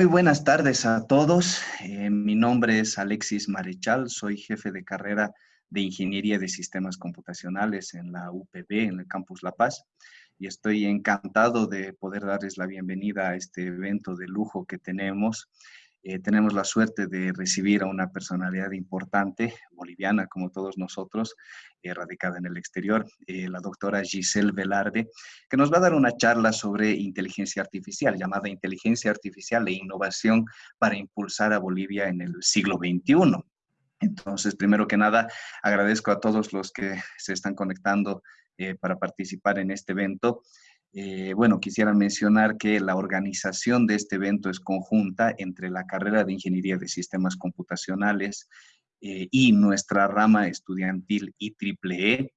Muy buenas tardes a todos. Eh, mi nombre es Alexis Marechal, soy jefe de carrera de Ingeniería de Sistemas Computacionales en la UPB, en el Campus La Paz, y estoy encantado de poder darles la bienvenida a este evento de lujo que tenemos eh, tenemos la suerte de recibir a una personalidad importante, boliviana como todos nosotros, eh, radicada en el exterior, eh, la doctora Giselle Velarde, que nos va a dar una charla sobre inteligencia artificial, llamada Inteligencia Artificial e Innovación para impulsar a Bolivia en el siglo XXI. Entonces, primero que nada, agradezco a todos los que se están conectando para participar en este evento. Eh, bueno, quisiera mencionar que la organización de este evento es conjunta entre la carrera de Ingeniería de Sistemas Computacionales eh, y nuestra rama estudiantil IEEE.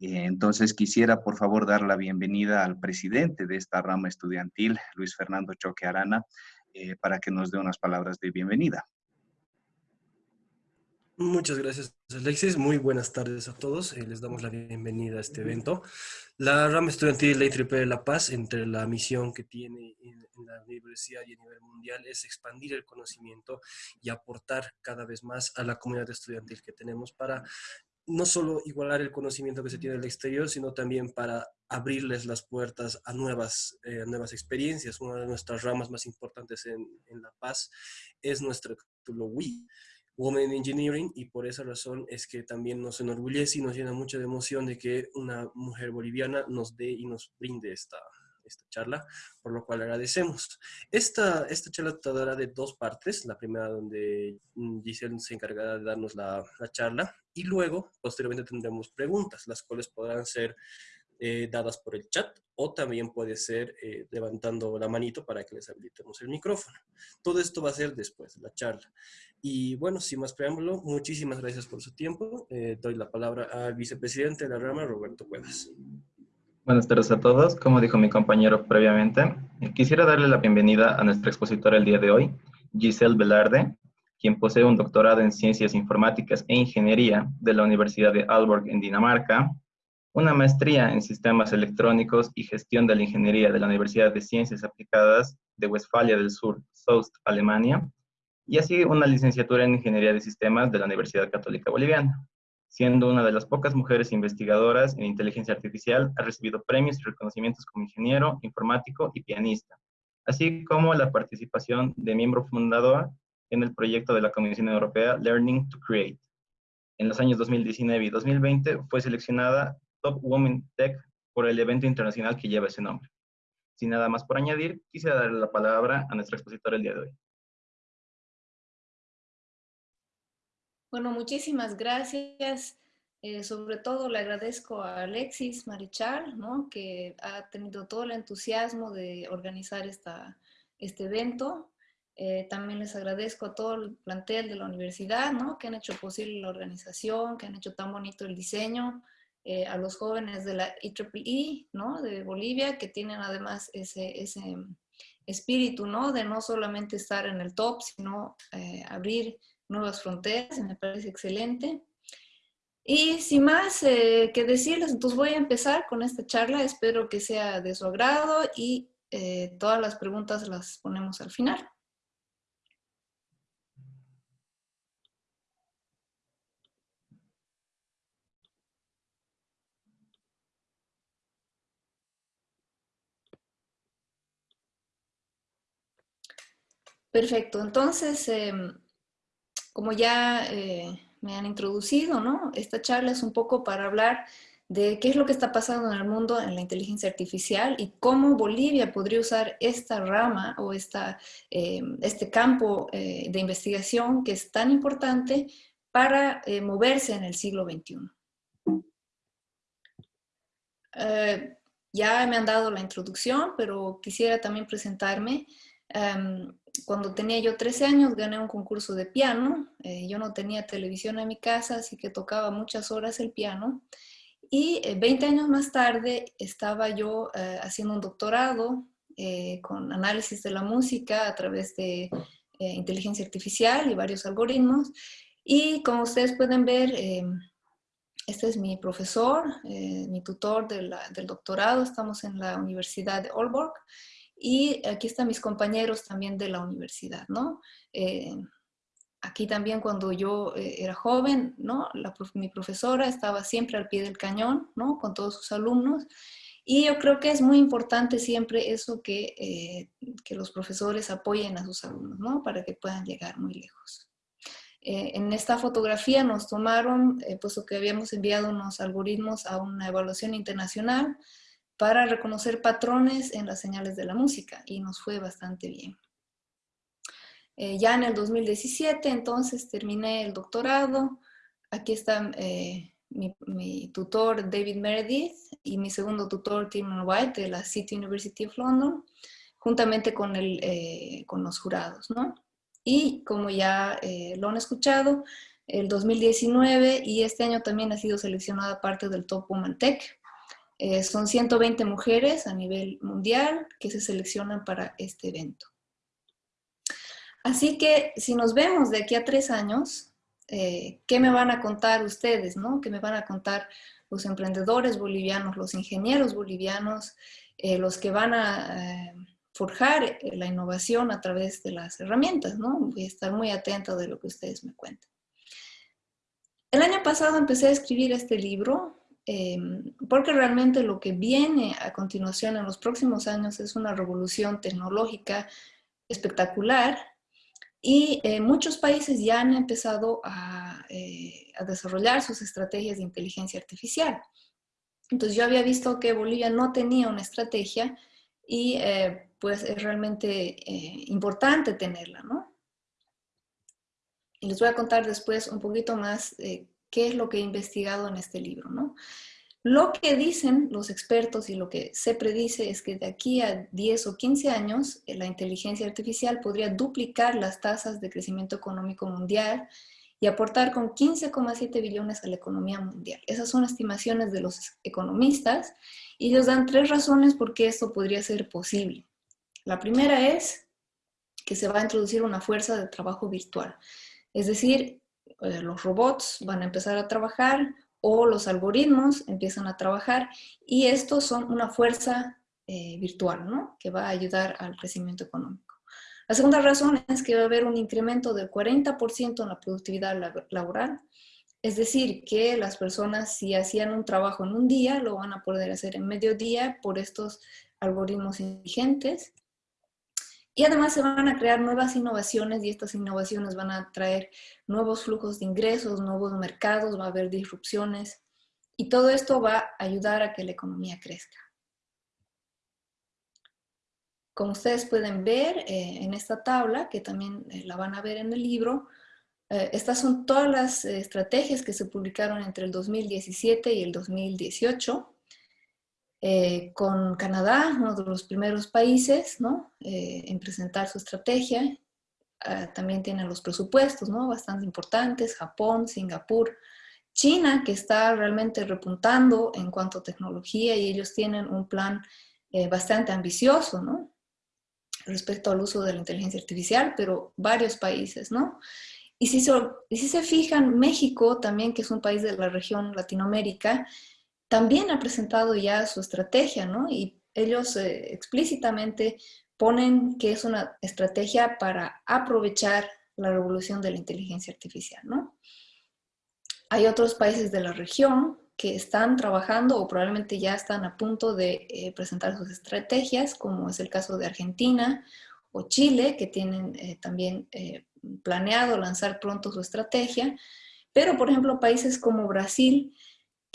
Eh, entonces, quisiera, por favor, dar la bienvenida al presidente de esta rama estudiantil, Luis Fernando Choque Arana, para que nos dé unas palabras de bienvenida. Muchas gracias, Alexis. Muy buenas tardes a todos. Eh, les damos la bienvenida a este evento. La rama estudiantil de la de La Paz, entre la misión que tiene en, la universidad y a nivel mundial, es expandir el conocimiento y aportar cada vez más a la comunidad estudiantil que tenemos para no solo igualar el conocimiento que se tiene en el exterior, sino también para abrirles las puertas a nuevas, eh, nuevas experiencias. Una de nuestras ramas más importantes en, en La Paz es nuestro título WI Women in Engineering y por esa razón es que también nos enorgullece y nos llena mucha de emoción de que una mujer boliviana nos dé y nos brinde esta, esta charla, por lo cual agradecemos. Esta, esta charla tratará de dos partes, la primera donde Giselle se encargará de darnos la, la charla y luego, posteriormente tendremos preguntas, las cuales podrán ser eh, dadas por el chat o también puede ser eh, levantando la manito para que les habilitemos el micrófono. Todo esto va a ser después de la charla. Y bueno, sin más preámbulo, muchísimas gracias por su tiempo. Eh, doy la palabra al vicepresidente de la rama, Roberto Cuevas. Buenas tardes a todos. Como dijo mi compañero previamente, quisiera darle la bienvenida a nuestra expositora el día de hoy, Giselle Velarde, quien posee un doctorado en Ciencias Informáticas e Ingeniería de la Universidad de Aalborg en Dinamarca, una maestría en Sistemas Electrónicos y Gestión de la Ingeniería de la Universidad de Ciencias Aplicadas de Westfalia del Sur, Soest, Alemania, y así una licenciatura en Ingeniería de Sistemas de la Universidad Católica Boliviana. Siendo una de las pocas mujeres investigadoras en inteligencia artificial, ha recibido premios y reconocimientos como ingeniero, informático y pianista, así como la participación de miembro fundador en el proyecto de la Comisión Europea Learning to Create. En los años 2019 y 2020 fue seleccionada Top Women Tech por el evento internacional que lleva ese nombre. Sin nada más por añadir, quisiera darle la palabra a nuestra expositora el día de hoy. Bueno, muchísimas gracias. Eh, sobre todo le agradezco a Alexis Marichal, ¿no? que ha tenido todo el entusiasmo de organizar esta, este evento. Eh, también les agradezco a todo el plantel de la universidad, ¿no? que han hecho posible la organización, que han hecho tan bonito el diseño. Eh, a los jóvenes de la IEEE, ¿no? De Bolivia, que tienen además ese, ese espíritu, ¿no? De no solamente estar en el top, sino eh, abrir nuevas fronteras, me parece excelente. Y sin más eh, que decirles, entonces voy a empezar con esta charla, espero que sea de su agrado y todas las preguntas las ponemos al final. Perfecto, entonces, em, como ya eh, me han introducido, ¿no? Esta charla es un poco para hablar de qué es lo que está pasando en el mundo en la inteligencia artificial y cómo Bolivia podría usar esta rama o esta, em, este campo eh, de investigación que es tan importante para eh, moverse en el siglo XXI. ya me han dado la introducción, pero quisiera también presentarme. Em, cuando tenía yo 13 años gané un concurso de piano. Eh, yo no tenía televisión en mi casa, así que tocaba muchas horas el piano. Y 20 eh, años más tarde estaba yo eh, haciendo un doctorado con análisis de la música a través de inteligencia artificial y varios algoritmos. Y como ustedes pueden ver, este es mi profesor, mi tutor del doctorado. Estamos en la Universidad de Aalborg Y aquí están mis compañeros también de la universidad, ¿no? Eh, aquí también cuando yo eh, era joven, ¿no? mi profesora estaba siempre al pie del cañón, ¿no? Con todos sus alumnos. Y yo creo que es muy importante siempre eso que, eh, que los profesores apoyen a sus alumnos, ¿no? Para que puedan llegar muy lejos. En esta fotografía nos tomaron, puesto que habíamos enviado unos algoritmos a una evaluación internacional para reconocer patrones en las señales de la música y nos fue bastante bien. Eh, ya en el 2017 entonces terminé el doctorado. Aquí está mi, tutor David Meredith y mi segundo tutor Tim White de la City University of London, juntamente con, el, con los jurados. ¿no? Y como ya eh, lo han escuchado, el 2019 y este año también ha sido seleccionada parte del Top Woman Tech. Eh, son 120 mujeres a nivel mundial que se seleccionan para este evento. Así que si nos vemos de aquí a tres años, eh, ¿qué me van a contar ustedes? No? ¿Qué me van a contar los emprendedores bolivianos, los ingenieros bolivianos, los que van a forjar eh, la innovación a través de las herramientas, ¿no? Voy a estar muy atenta de lo que ustedes me cuentan. El año pasado empecé a escribir este libro em, porque realmente lo que viene a continuación en los próximos años es una revolución tecnológica espectacular y eh, muchos países ya han empezado a, eh, a desarrollar sus estrategias de inteligencia artificial. Entonces yo había visto que Bolivia no tenía una estrategia y eh, pues es realmente eh, importante tenerla, ¿no? Y les voy a contar después un poquito más eh, qué es lo que he investigado en este libro, ¿no? Lo que dicen los expertos y lo que se predice es que de aquí a 10 o 15 años la inteligencia artificial podría duplicar las tasas de crecimiento económico mundial y aportar con 15,7 billones a la economía mundial. Esas son estimaciones de los economistas y ellos dan tres razones por qué esto podría ser posible. La primera es que se va a introducir una fuerza de trabajo virtual. Es decir, eh, los robots van a empezar a trabajar o los algoritmos empiezan a trabajar y estos son una fuerza eh, virtual, ¿no? Que va a ayudar al crecimiento económico. La segunda razón es que va a haber un incremento del 40% en la productividad laboral. Es decir, que las personas si hacían un trabajo en un día, lo van a poder hacer en medio día por estos algoritmos inteligentes. Y además se van a crear nuevas innovaciones y estas innovaciones van a traer nuevos flujos de ingresos, nuevos mercados, va a haber disrupciones y todo esto va a ayudar a que la economía crezca. Como ustedes pueden ver eh, en esta tabla, que también eh, la van a ver en el libro, eh, estas son todas las estrategias que se publicaron entre el 2017 y el 2018. Eh, con Canadá, uno de los primeros países ¿no? Eh, en presentar su estrategia. Ah, también tienen los presupuestos ¿no? bastante importantes, Japón, Singapur, China, que está realmente repuntando en cuanto a tecnología y ellos tienen un plan eh, bastante ambicioso ¿no? respecto al uso de la inteligencia artificial, pero varios países, ¿no? Y si, y si se fijan, México también, que es un país de la región Latinoamérica, también ha presentado ya su estrategia, ¿no? Y ellos eh, explícitamente ponen que es una estrategia para aprovechar la revolución de la inteligencia artificial, ¿no? Hay otros países de la región que están trabajando o probablemente ya están a punto de eh, presentar sus estrategias, como es el caso de Argentina o Chile, que tienen eh, también planeado lanzar pronto su estrategia. Pero, por ejemplo, países como Brasil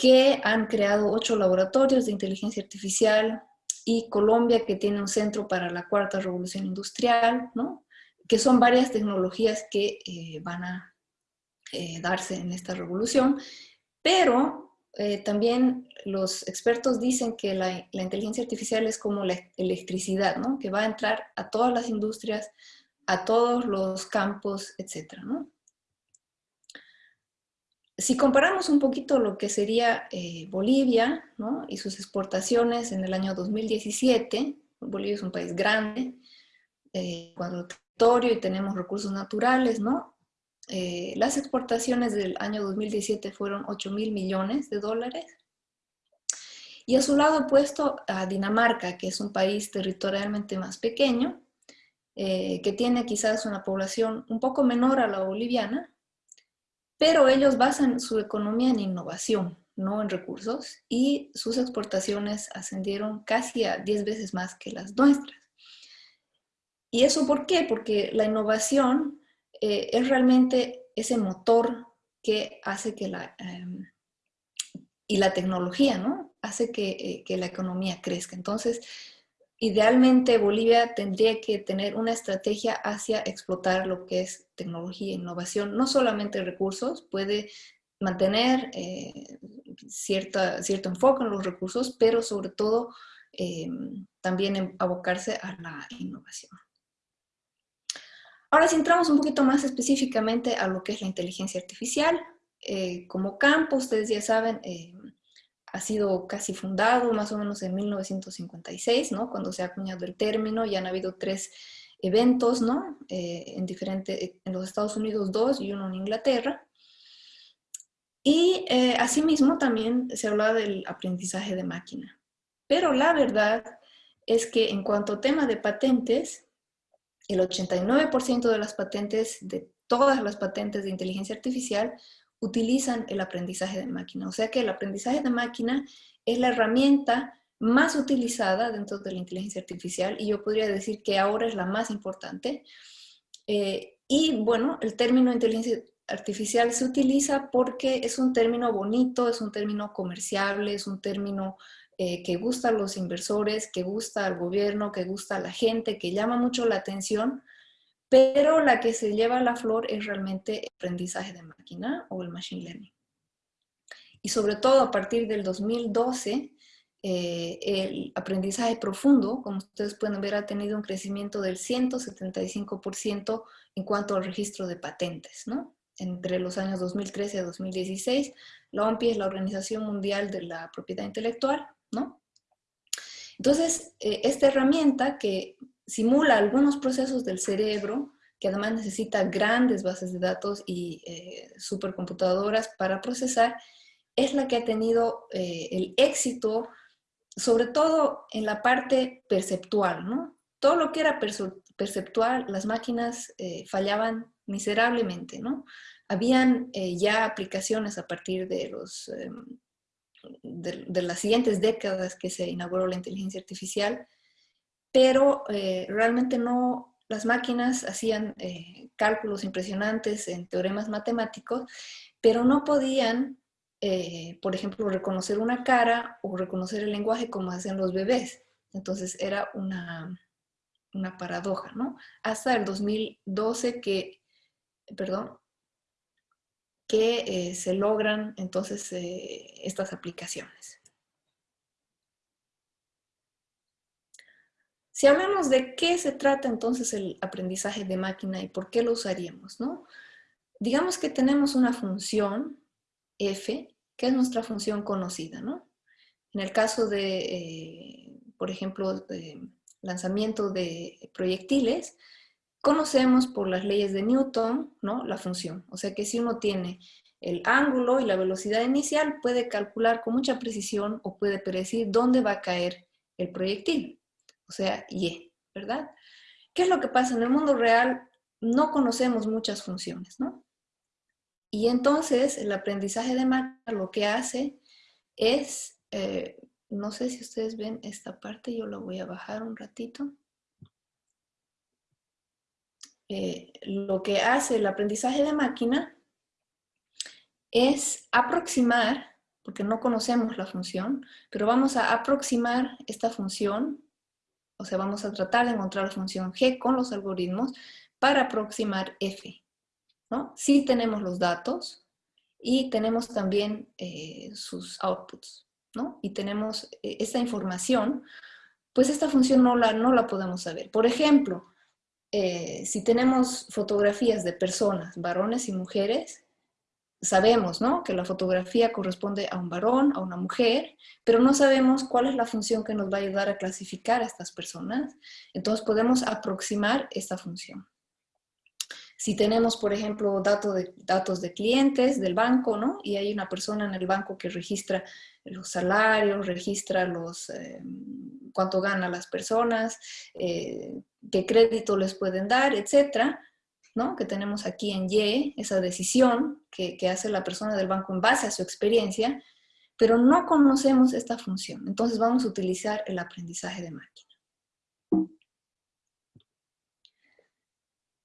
que han creado ocho laboratorios de inteligencia artificial y Colombia que tiene un centro para la cuarta revolución industrial, ¿no? que son varias tecnologías que eh, van a eh, darse en esta revolución, pero eh, también los expertos dicen que la, inteligencia artificial es como la electricidad, ¿no? que va a entrar a todas las industrias, a todos los campos, etcétera, ¿no? Si comparamos un poquito lo que sería eh, Bolivia y sus exportaciones en el año 2017, Bolivia es un país grande, eh, cuando territorio y tenemos recursos naturales, ¿no? Eh, las exportaciones del año 2017 fueron 8 mil millones de dólares Y a su lado puesto a Dinamarca, que es un país territorialmente más pequeño, eh, que tiene quizás una población un poco menor a la boliviana, pero ellos basan su economía en innovación, no en recursos, y sus exportaciones ascendieron casi a 10 veces más que las nuestras. ¿Y eso por qué? Porque la innovación eh, es realmente ese motor que hace que la... Em, y la tecnología, ¿no? Hace eh, que la economía crezca. Entonces, idealmente Bolivia tendría que tener una estrategia hacia explotar lo que es tecnología e innovación, no solamente recursos, puede mantener eh, cierta, cierto enfoque en los recursos, pero sobre todo eh, también abocarse a la innovación. Ahora, si entramos un poquito más específicamente a lo que es la inteligencia artificial, eh, como campo, ustedes ya saben, ha sido casi fundado más o menos en 1956, ¿no? Cuando se ha acuñado el término, ya han habido tres eventos, ¿no? Eh, en, diferente, en los Estados Unidos dos y uno en Inglaterra. Y eh, asimismo también se habla del aprendizaje de máquina. Pero la verdad es que en cuanto a tema de patentes, el 89% de las patentes, de todas las patentes de inteligencia artificial, utilizan el aprendizaje de máquina. O sea que el aprendizaje de máquina es la herramienta más utilizada dentro de la inteligencia artificial y yo podría decir que ahora es la más importante. Eh, y bueno, el término inteligencia artificial se utiliza porque es un término bonito, es un término comerciable, es un término eh, que gusta a los inversores, que gusta al gobierno, que gusta a la gente, que llama mucho la atención, pero la que se lleva la flor es realmente el aprendizaje de máquina o el machine learning. Y sobre todo a partir del 2012, eh, el aprendizaje profundo, como ustedes pueden ver, ha tenido un crecimiento del 175% en cuanto al registro de patentes, ¿no? Entre los años 2013 a 2016, la OMPI es la Organización Mundial de la Propiedad Intelectual, ¿no? Entonces, eh, esta herramienta que simula algunos procesos del cerebro, que además necesita grandes bases de datos y eh, supercomputadoras para procesar, es la que ha tenido eh, el éxito, sobre todo en la parte perceptual, ¿no? Todo lo que era perceptual, las máquinas eh, fallaban miserablemente, ¿no? Habían ya aplicaciones a partir de, los, em, de las siguientes décadas que se inauguró la inteligencia artificial, pero eh, realmente no, las máquinas hacían eh, cálculos impresionantes en teoremas matemáticos, pero no podían, eh, por ejemplo, reconocer una cara o reconocer el lenguaje como hacen los bebés. Entonces era una, una paradoja, ¿no? Hasta el 2012 que, perdón, que se logran entonces estas aplicaciones. Si hablamos de qué se trata entonces el aprendizaje de máquina y por qué lo usaríamos, ¿no? Digamos que tenemos una función f, que es nuestra función conocida, ¿no? En el caso de, eh, por ejemplo, lanzamiento de proyectiles, conocemos por las leyes de Newton, ¿no? La función. O sea que si uno tiene el ángulo y la velocidad inicial, puede calcular con mucha precisión o puede predecir dónde va a caer el proyectil o sea, Y, ¿verdad? ¿Qué es lo que pasa? En el mundo real no conocemos muchas funciones, ¿no? Y entonces el aprendizaje de máquina lo que hace es, eh, no sé si ustedes ven esta parte, yo la voy a bajar un ratito. Eh, lo que hace el aprendizaje de máquina es aproximar, porque no conocemos la función, pero vamos a aproximar esta función o sea, vamos a tratar de encontrar la función g con los algoritmos para aproximar f. ¿no? Sí tenemos los datos y tenemos también eh, sus outputs. ¿no? Y tenemos eh, esta información, pues esta función no la, no la podemos saber. Por ejemplo, eh, si tenemos fotografías de personas, varones y mujeres, sabemos ¿no? que la fotografía corresponde a un varón, a una mujer, pero no sabemos cuál es la función que nos va a ayudar a clasificar a estas personas. Entonces podemos aproximar esta función. Si tenemos, por ejemplo, datos de, datos de clientes del banco, ¿no? Y hay una persona en el banco que registra los salarios, registra los, eh, cuánto ganan las personas, eh, qué crédito les pueden dar, etcétera, ¿no? Que tenemos aquí en Y, esa decisión que hace la persona del banco en base a su experiencia, pero no conocemos esta función. Entonces vamos a utilizar el aprendizaje de máquina.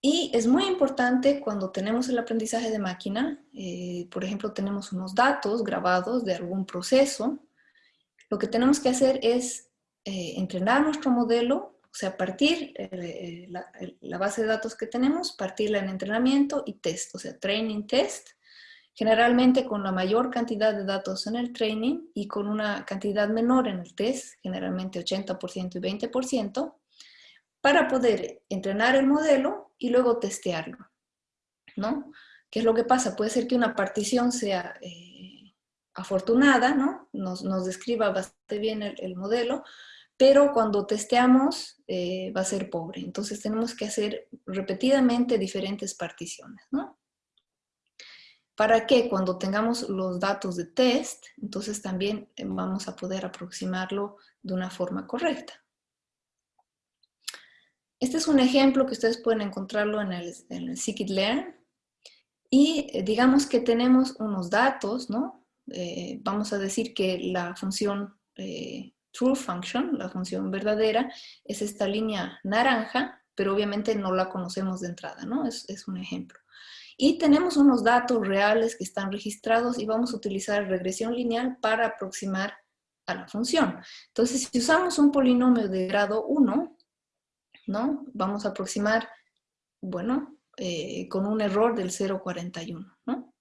Y es muy importante cuando tenemos el aprendizaje de máquina, eh, por ejemplo, tenemos unos datos grabados de algún proceso, lo que tenemos que hacer es eh, entrenar nuestro modelo, o sea, partir eh, la, la, base de datos que tenemos, partirla en entrenamiento y test, o sea, training test, generalmente con la mayor cantidad de datos en el training y con una cantidad menor en el test, generalmente 80% y 20%, para poder entrenar el modelo y luego testearlo, ¿no? ¿Qué es lo que pasa? Puede ser que una partición sea eh, afortunada, ¿no? Nos, nos, describa bastante bien el, modelo, pero cuando testeamos eh, va a ser pobre. Entonces tenemos que hacer repetidamente diferentes particiones, ¿no? Para que cuando tengamos los datos de test, entonces también eh, vamos a poder aproximarlo de una forma correcta. Este es un ejemplo que ustedes pueden encontrarlo en el, el Scikit-Learn. Y eh, digamos que tenemos unos datos, ¿no? Eh, vamos a decir que la función eh, true function, la función verdadera, es esta línea naranja, pero obviamente no la conocemos de entrada, ¿no? Es, es un ejemplo. Y tenemos unos datos reales que están registrados y vamos a utilizar regresión lineal para aproximar a la función. Entonces, si usamos un polinomio de grado 1, ¿no? Vamos a aproximar, bueno, eh, con un error del 0,41, ¿no?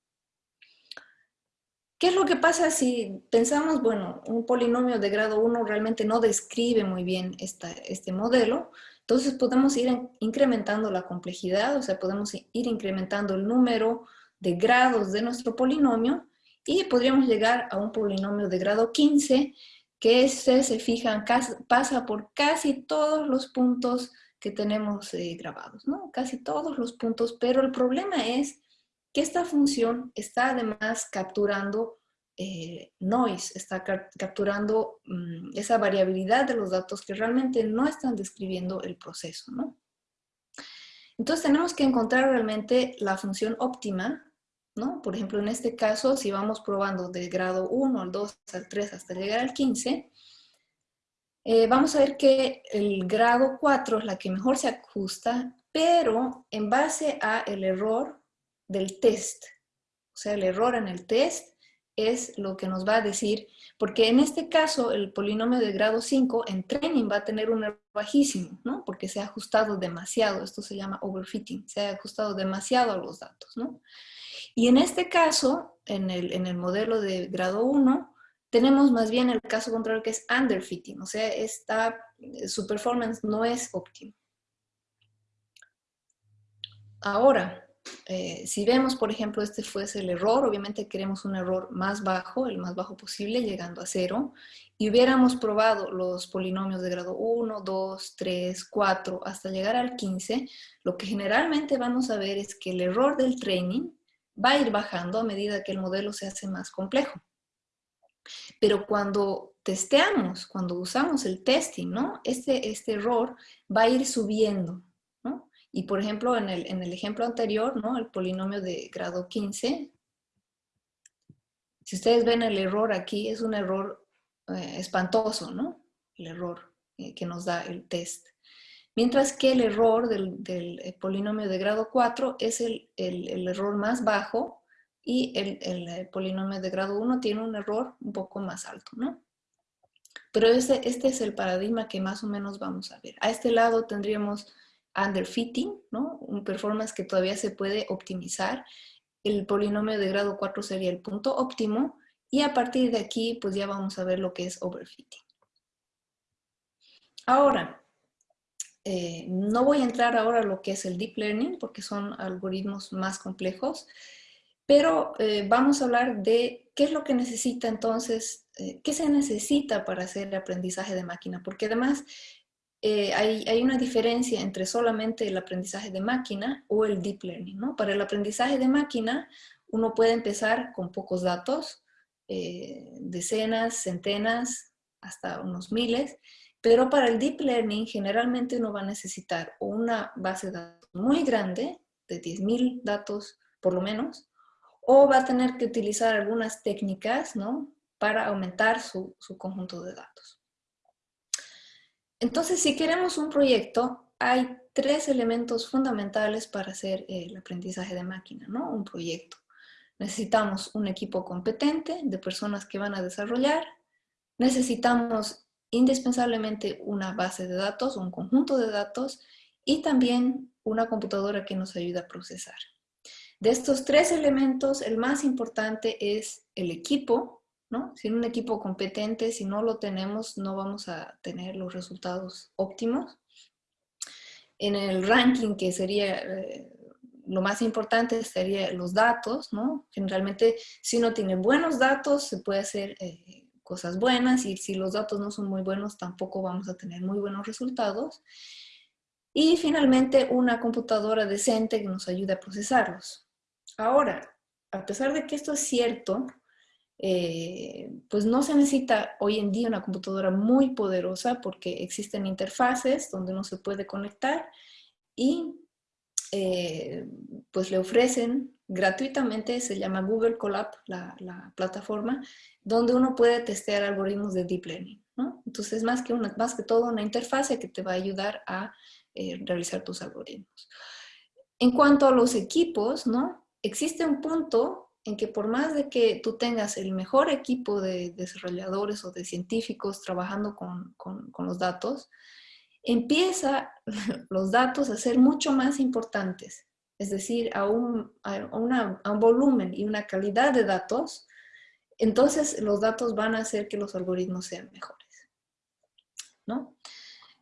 ¿Qué es lo que pasa si pensamos, bueno, un polinomio de grado 1 realmente no describe muy bien este modelo? Entonces podemos ir incrementando la complejidad, o sea, podemos ir incrementando el número de grados de nuestro polinomio y podríamos llegar a un polinomio de grado 15 que se, se fijan, pasa por casi todos los puntos que tenemos eh, grabados, ¿no? Casi todos los puntos, pero el problema es que esta función está además capturando eh, noise, está capturando mm, esa variabilidad de los datos que realmente no están describiendo el proceso, ¿no? Entonces tenemos que encontrar realmente la función óptima ¿no? Por ejemplo, en este caso, si vamos probando del grado 1 al 2 al 3 hasta llegar al 15, eh, vamos a ver que el grado 4 es la que mejor se ajusta, pero en base a el error del test. O sea, el error en el test es lo que nos va a decir, porque en este caso el polinomio de grado 5 en training va a tener un error bajísimo, ¿no? Porque se ha ajustado demasiado, esto se llama overfitting, se ha ajustado demasiado a los datos, ¿no? Y en este caso, en el, en el modelo de grado 1, tenemos más bien el caso contrario que es underfitting, o sea, esta, eh, su performance no es óptimo. Ahora, eh, si vemos, por ejemplo, este fuese el error, obviamente queremos un error más bajo, el más bajo posible, llegando a cero, y hubiéramos probado los polinomios de grado 1, 2, 3, 4, hasta llegar al 15, lo que generalmente vamos a ver es que el error del training va a ir bajando a medida que el modelo se hace más complejo. Pero cuando testeamos, cuando usamos el testing, ¿no? Este, este error va a ir subiendo, ¿no? Y por ejemplo, en el, en el ejemplo anterior, ¿no? El polinomio de grado 15, si ustedes ven el error aquí, es un error eh, espantoso, ¿no? El error eh, que nos da el test. Mientras que el error del, del eh, polinomio de grado 4 es el, el, el error más bajo y el, el, polinomio de grado 1 tiene un error un poco más alto, ¿no? Pero este es el paradigma que más o menos vamos a ver. A este lado tendríamos underfitting, ¿no? Un performance que todavía se puede optimizar. El polinomio de grado 4 sería el punto óptimo y a partir de aquí pues ya vamos a ver lo que es overfitting. Ahora, eh, no voy a entrar ahora a lo que es el deep learning porque son algoritmos más complejos, pero eh, vamos a hablar de qué es lo que necesita entonces, eh, qué se necesita para hacer el aprendizaje de máquina, porque además eh, hay, hay, una diferencia entre solamente el aprendizaje de máquina o el deep learning. ¿no? Para el aprendizaje de máquina, uno puede empezar con pocos datos, decenas, centenas, hasta unos miles, pero para el deep learning generalmente uno va a necesitar una base de datos muy grande, de 10.000 datos por lo menos, o va a tener que utilizar algunas técnicas ¿no? para aumentar su, su conjunto de datos. Entonces, si queremos un proyecto, hay tres elementos fundamentales para hacer el aprendizaje de máquina, ¿no? Un proyecto. Necesitamos un equipo competente de personas que van a desarrollar. Necesitamos indispensablemente una base de datos, un conjunto de datos y también una computadora que nos ayude a procesar. De estos tres elementos, el más importante es el equipo, ¿no? Sin un equipo competente, si no lo tenemos, no vamos a tener los resultados óptimos. En el ranking, que sería eh, lo más importante, serían los datos, ¿no? Generalmente, si uno tiene buenos datos, se puede hacer eh, cosas buenas, y si los datos no son muy buenos, tampoco vamos a tener muy buenos resultados. Y finalmente, una computadora decente que nos ayude a procesarlos. Ahora, a pesar de que esto es cierto, eh, pues no se necesita hoy en día una computadora muy poderosa porque existen interfaces donde uno se puede conectar y eh, pues le ofrecen gratuitamente, se llama Google Colab, la, plataforma, donde uno puede testear algoritmos de Deep Learning. ¿no? Entonces, más que, una, más que todo, una interfase que te va a ayudar a eh, realizar tus algoritmos. En cuanto a los equipos, ¿no? Existe un punto en que por más de que tú tengas el mejor equipo de desarrolladores o de científicos trabajando con, los datos, empieza los datos a ser mucho más importantes. Es decir, a un, un volumen y una calidad de datos, entonces los datos van a hacer que los algoritmos sean mejores. ¿No?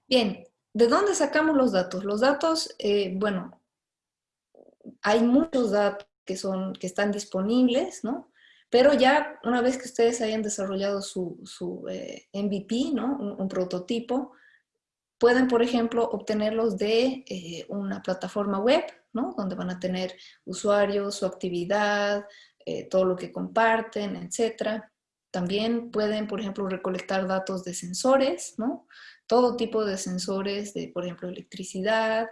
Bien, ¿de dónde sacamos los datos? Los datos, eh, bueno, hay muchos datos que, son, que están disponibles, ¿no? Pero ya una vez que ustedes hayan desarrollado su, su eh, MVP, ¿no? Un, prototipo, pueden, por ejemplo, obtenerlos de eh, una plataforma web, ¿no? Donde van a tener usuarios, su actividad, eh, todo lo que comparten, etc. También pueden, por ejemplo, recolectar datos de sensores, ¿no? Todo tipo de sensores de, por ejemplo, electricidad,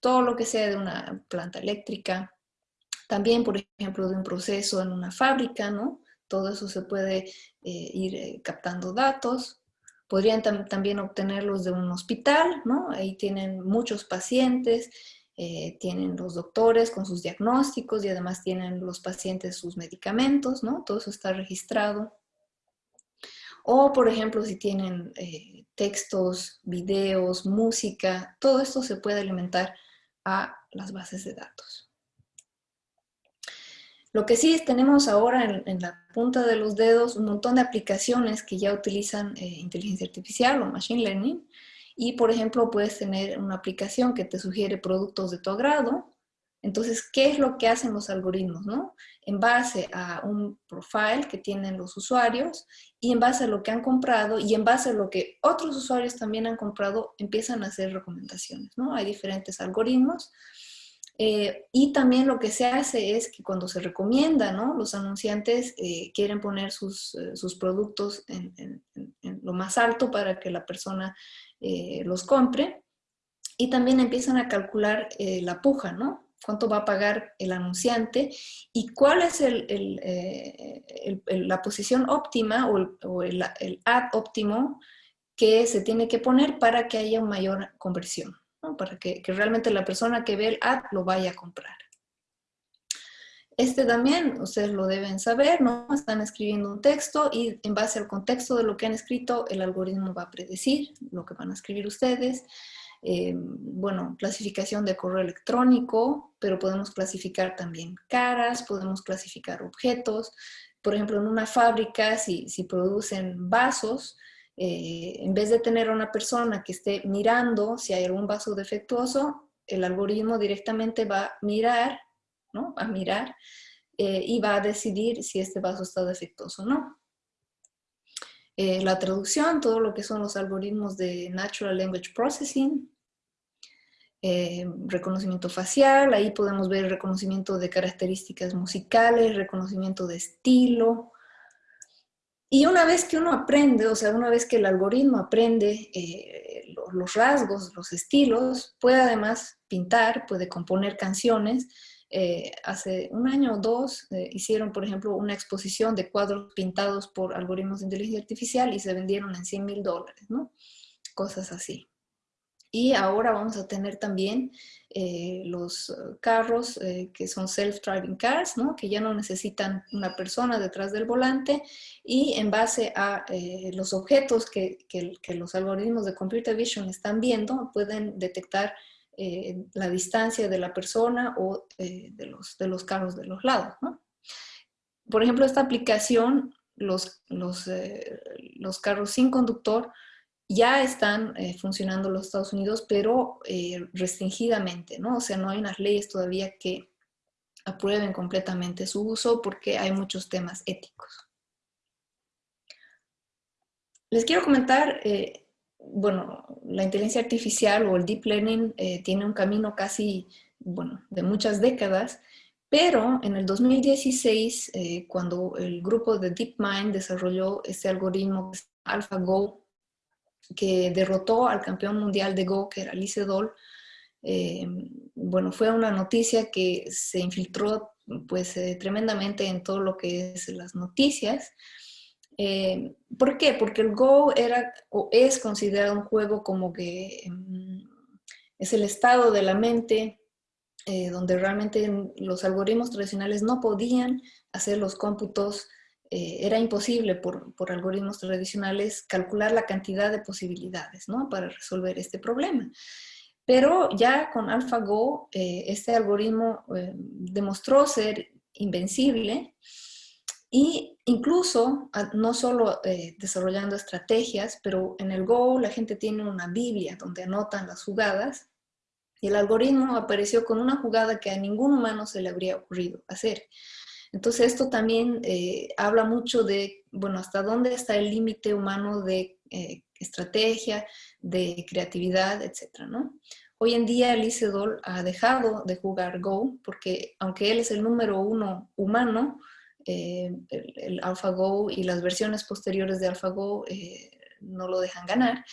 todo lo que sea de una planta eléctrica, también, por ejemplo, de un proceso en una fábrica, ¿no? Todo eso se puede eh, ir eh, captando datos. Podrían también obtenerlos de un hospital, ¿no? Ahí tienen muchos pacientes, eh, tienen los doctores con sus diagnósticos y además tienen los pacientes sus medicamentos, ¿no? Todo eso está registrado. O, por ejemplo, si tienen textos, videos, música, todo esto se puede alimentar a las bases de datos. Lo que sí tenemos ahora en, la punta de los dedos un montón de aplicaciones que ya utilizan eh, inteligencia artificial o machine learning. Y, por ejemplo, puedes tener una aplicación que te sugiere productos de tu agrado. Entonces, ¿qué es lo que hacen los algoritmos? No? En base a un profile que tienen los usuarios y en base a lo que han comprado y en base a lo que otros usuarios también han comprado, empiezan a hacer recomendaciones. ¿no? Hay diferentes algoritmos eh, y también lo que se hace es que cuando se recomienda, ¿no? los anunciantes eh, quieren poner sus, eh, sus productos en, lo más alto para que la persona los compre. Y también empiezan a calcular la puja, ¿no? Cuánto va a pagar el anunciante y cuál es la posición óptima o, o el, ad óptimo que se tiene que poner para que haya mayor conversión para que, realmente la persona que ve el ad lo vaya a comprar. Este también, ustedes lo deben saber, ¿no? Están escribiendo un texto y en base al contexto de lo que han escrito, el algoritmo va a predecir lo que van a escribir ustedes. Eh, bueno, clasificación de correo electrónico, pero podemos clasificar también caras, podemos clasificar objetos. Por ejemplo, en una fábrica, si, si producen vasos, eh, en vez de tener a una persona que esté mirando si hay algún vaso defectuoso, el algoritmo directamente va a mirar, ¿no? a mirar eh, y va a decidir si este vaso está defectuoso o no. Eh, la traducción, todo lo que son los algoritmos de Natural Language Processing, eh, reconocimiento facial, ahí podemos ver reconocimiento de características musicales, reconocimiento de estilo. Y una vez que uno aprende, o sea, una vez que el algoritmo aprende eh, los rasgos, los estilos, puede además pintar, puede componer canciones, eh, hace un año o dos eh, hicieron, por ejemplo, una exposición de cuadros pintados por algoritmos de inteligencia artificial y se vendieron en 100 mil dólares, ¿no? Cosas así. Y ahora vamos a tener también eh, los carros que son self-driving cars, ¿no? que ya no necesitan una persona detrás del volante y en base a los objetos que, que, los algoritmos de computer vision están viendo, pueden detectar eh, la distancia de la persona o eh, de, los, de los carros de los lados. Por ejemplo, esta aplicación, los, los, eh, los carros sin conductor ya están funcionando en los Estados Unidos, pero restringidamente, ¿no? O sea, no hay unas leyes todavía que aprueben completamente su uso porque hay muchos temas éticos. Les quiero comentar bueno, la inteligencia artificial o el deep learning eh, tiene un camino casi, bueno, de muchas décadas, pero en el 2016, eh, cuando el grupo de DeepMind desarrolló este algoritmo AlphaGo, que derrotó al campeón mundial de Go, que era Lee Sedol, eh, bueno, fue una noticia que se infiltró pues tremendamente en todo lo que es las noticias, eh, ¿Por qué? Porque el Go era o es considerado un juego como que mm, es el estado de la mente eh, donde realmente los algoritmos tradicionales no podían hacer los cómputos, eh, era imposible por, por, algoritmos tradicionales calcular la cantidad de posibilidades ¿no? para resolver este problema. Pero ya con AlphaGo, este algoritmo demostró ser invencible y incluso, ah, no solo eh, desarrollando estrategias, pero en el Go la gente tiene una Biblia donde anotan las jugadas y el algoritmo apareció con una jugada que a ningún humano se le habría ocurrido hacer. Entonces esto también eh, habla mucho de, bueno, hasta dónde está el límite humano de eh, estrategia, de creatividad, etcétera, ¿no? Hoy en día Lisedol ha dejado de jugar Go porque aunque él es el número uno humano, eh, el, AlphaGo y las versiones posteriores de AlphaGo eh, no lo dejan ganar.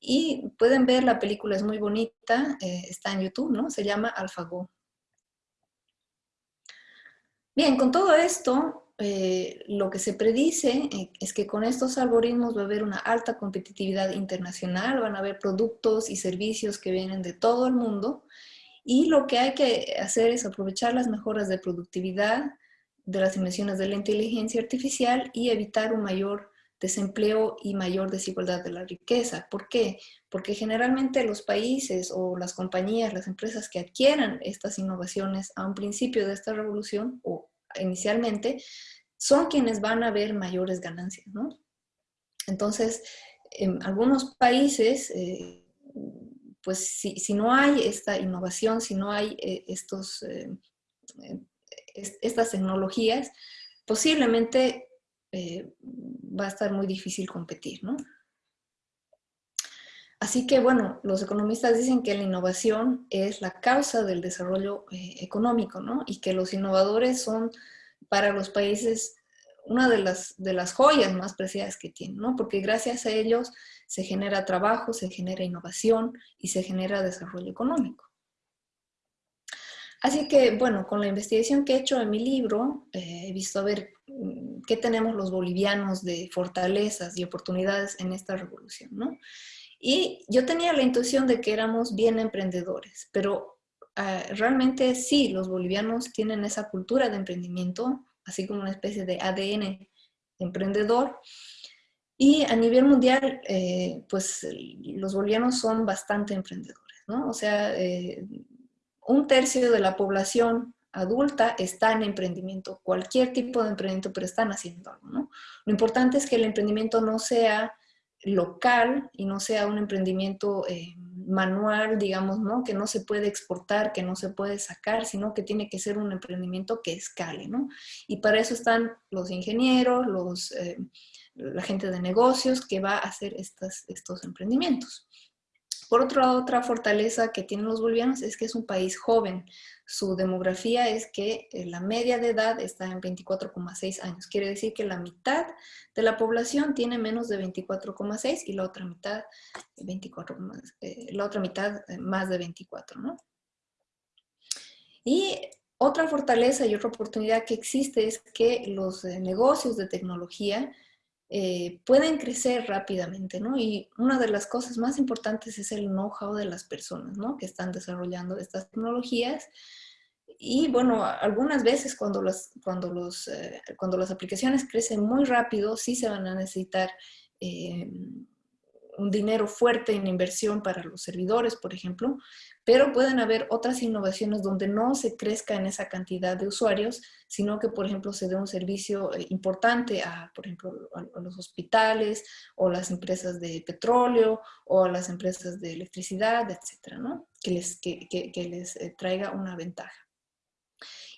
Y pueden ver, la película es muy bonita, está en YouTube, ¿no? Se llama AlphaGo. Bien, con todo esto, lo que se predice es que con estos algoritmos va a haber una alta competitividad internacional, van a haber productos y servicios que vienen de todo el mundo y lo que hay que hacer es aprovechar las mejoras de productividad, de las dimensiones de la inteligencia artificial y evitar un mayor desempleo y mayor desigualdad de la riqueza. ¿Por qué? Porque generalmente los países o las compañías, las empresas que adquieran estas innovaciones a un principio de esta revolución o inicialmente, son quienes van a ver mayores ganancias, ¿no? Entonces, en algunos países, eh, pues si, no hay esta innovación, si no hay eh, estos eh, estas tecnologías, posiblemente va a estar muy difícil competir, ¿no? Así que, bueno, los economistas dicen que la innovación es la causa del desarrollo eh, económico, ¿no? Y que los innovadores son para los países una de las, joyas más preciadas que tienen, ¿no? Porque gracias a ellos se genera trabajo, se genera innovación y se genera desarrollo económico. Así que, bueno, con la investigación que he hecho en mi libro, eh, he visto a ver mm, qué tenemos los bolivianos de fortalezas y oportunidades en esta revolución, ¿no? Y yo tenía la intuición de que éramos bien emprendedores, pero ah, realmente sí, los bolivianos tienen esa cultura de emprendimiento, así como una especie de ADN emprendedor. Y a nivel mundial, eh, pues los bolivianos son bastante emprendedores, ¿no? O sea, eh, un tercio de la población adulta está en emprendimiento, cualquier tipo de emprendimiento, pero están haciendo algo, ¿no? Lo importante es que el emprendimiento no sea local y no sea un emprendimiento eh, manual, digamos, ¿no? Que no se puede exportar, que no se puede sacar, sino que tiene que ser un emprendimiento que escale, ¿no? Y para eso están los ingenieros, los, eh, la gente de negocios que va a hacer estas, estos emprendimientos. Por otro lado, otra fortaleza que tienen los bolivianos es que es un país joven. Su demografía es que eh, la media de edad está en 24,6 años. Quiere decir que la mitad de la población tiene menos de 24,6 y la otra mitad, 24, eh, la otra mitad eh, más de 24, ¿no? Y otra fortaleza y otra oportunidad que existe es que los negocios de tecnología eh, pueden crecer rápidamente, ¿no? Y una de las cosas más importantes es el know-how de las personas, ¿no? Que están desarrollando estas tecnologías. Y bueno, algunas veces cuando las, cuando los, eh, cuando las aplicaciones crecen muy rápido, sí se van a necesitar eh, un dinero fuerte en inversión para los servidores, por ejemplo, pero pueden haber otras innovaciones donde no se crezca en esa cantidad de usuarios, sino que, por ejemplo, se dé un servicio eh, importante a, por ejemplo, a los hospitales o las empresas de petróleo o a las empresas de electricidad, etcétera, ¿no? Que les, que, que, les eh, traiga una ventaja.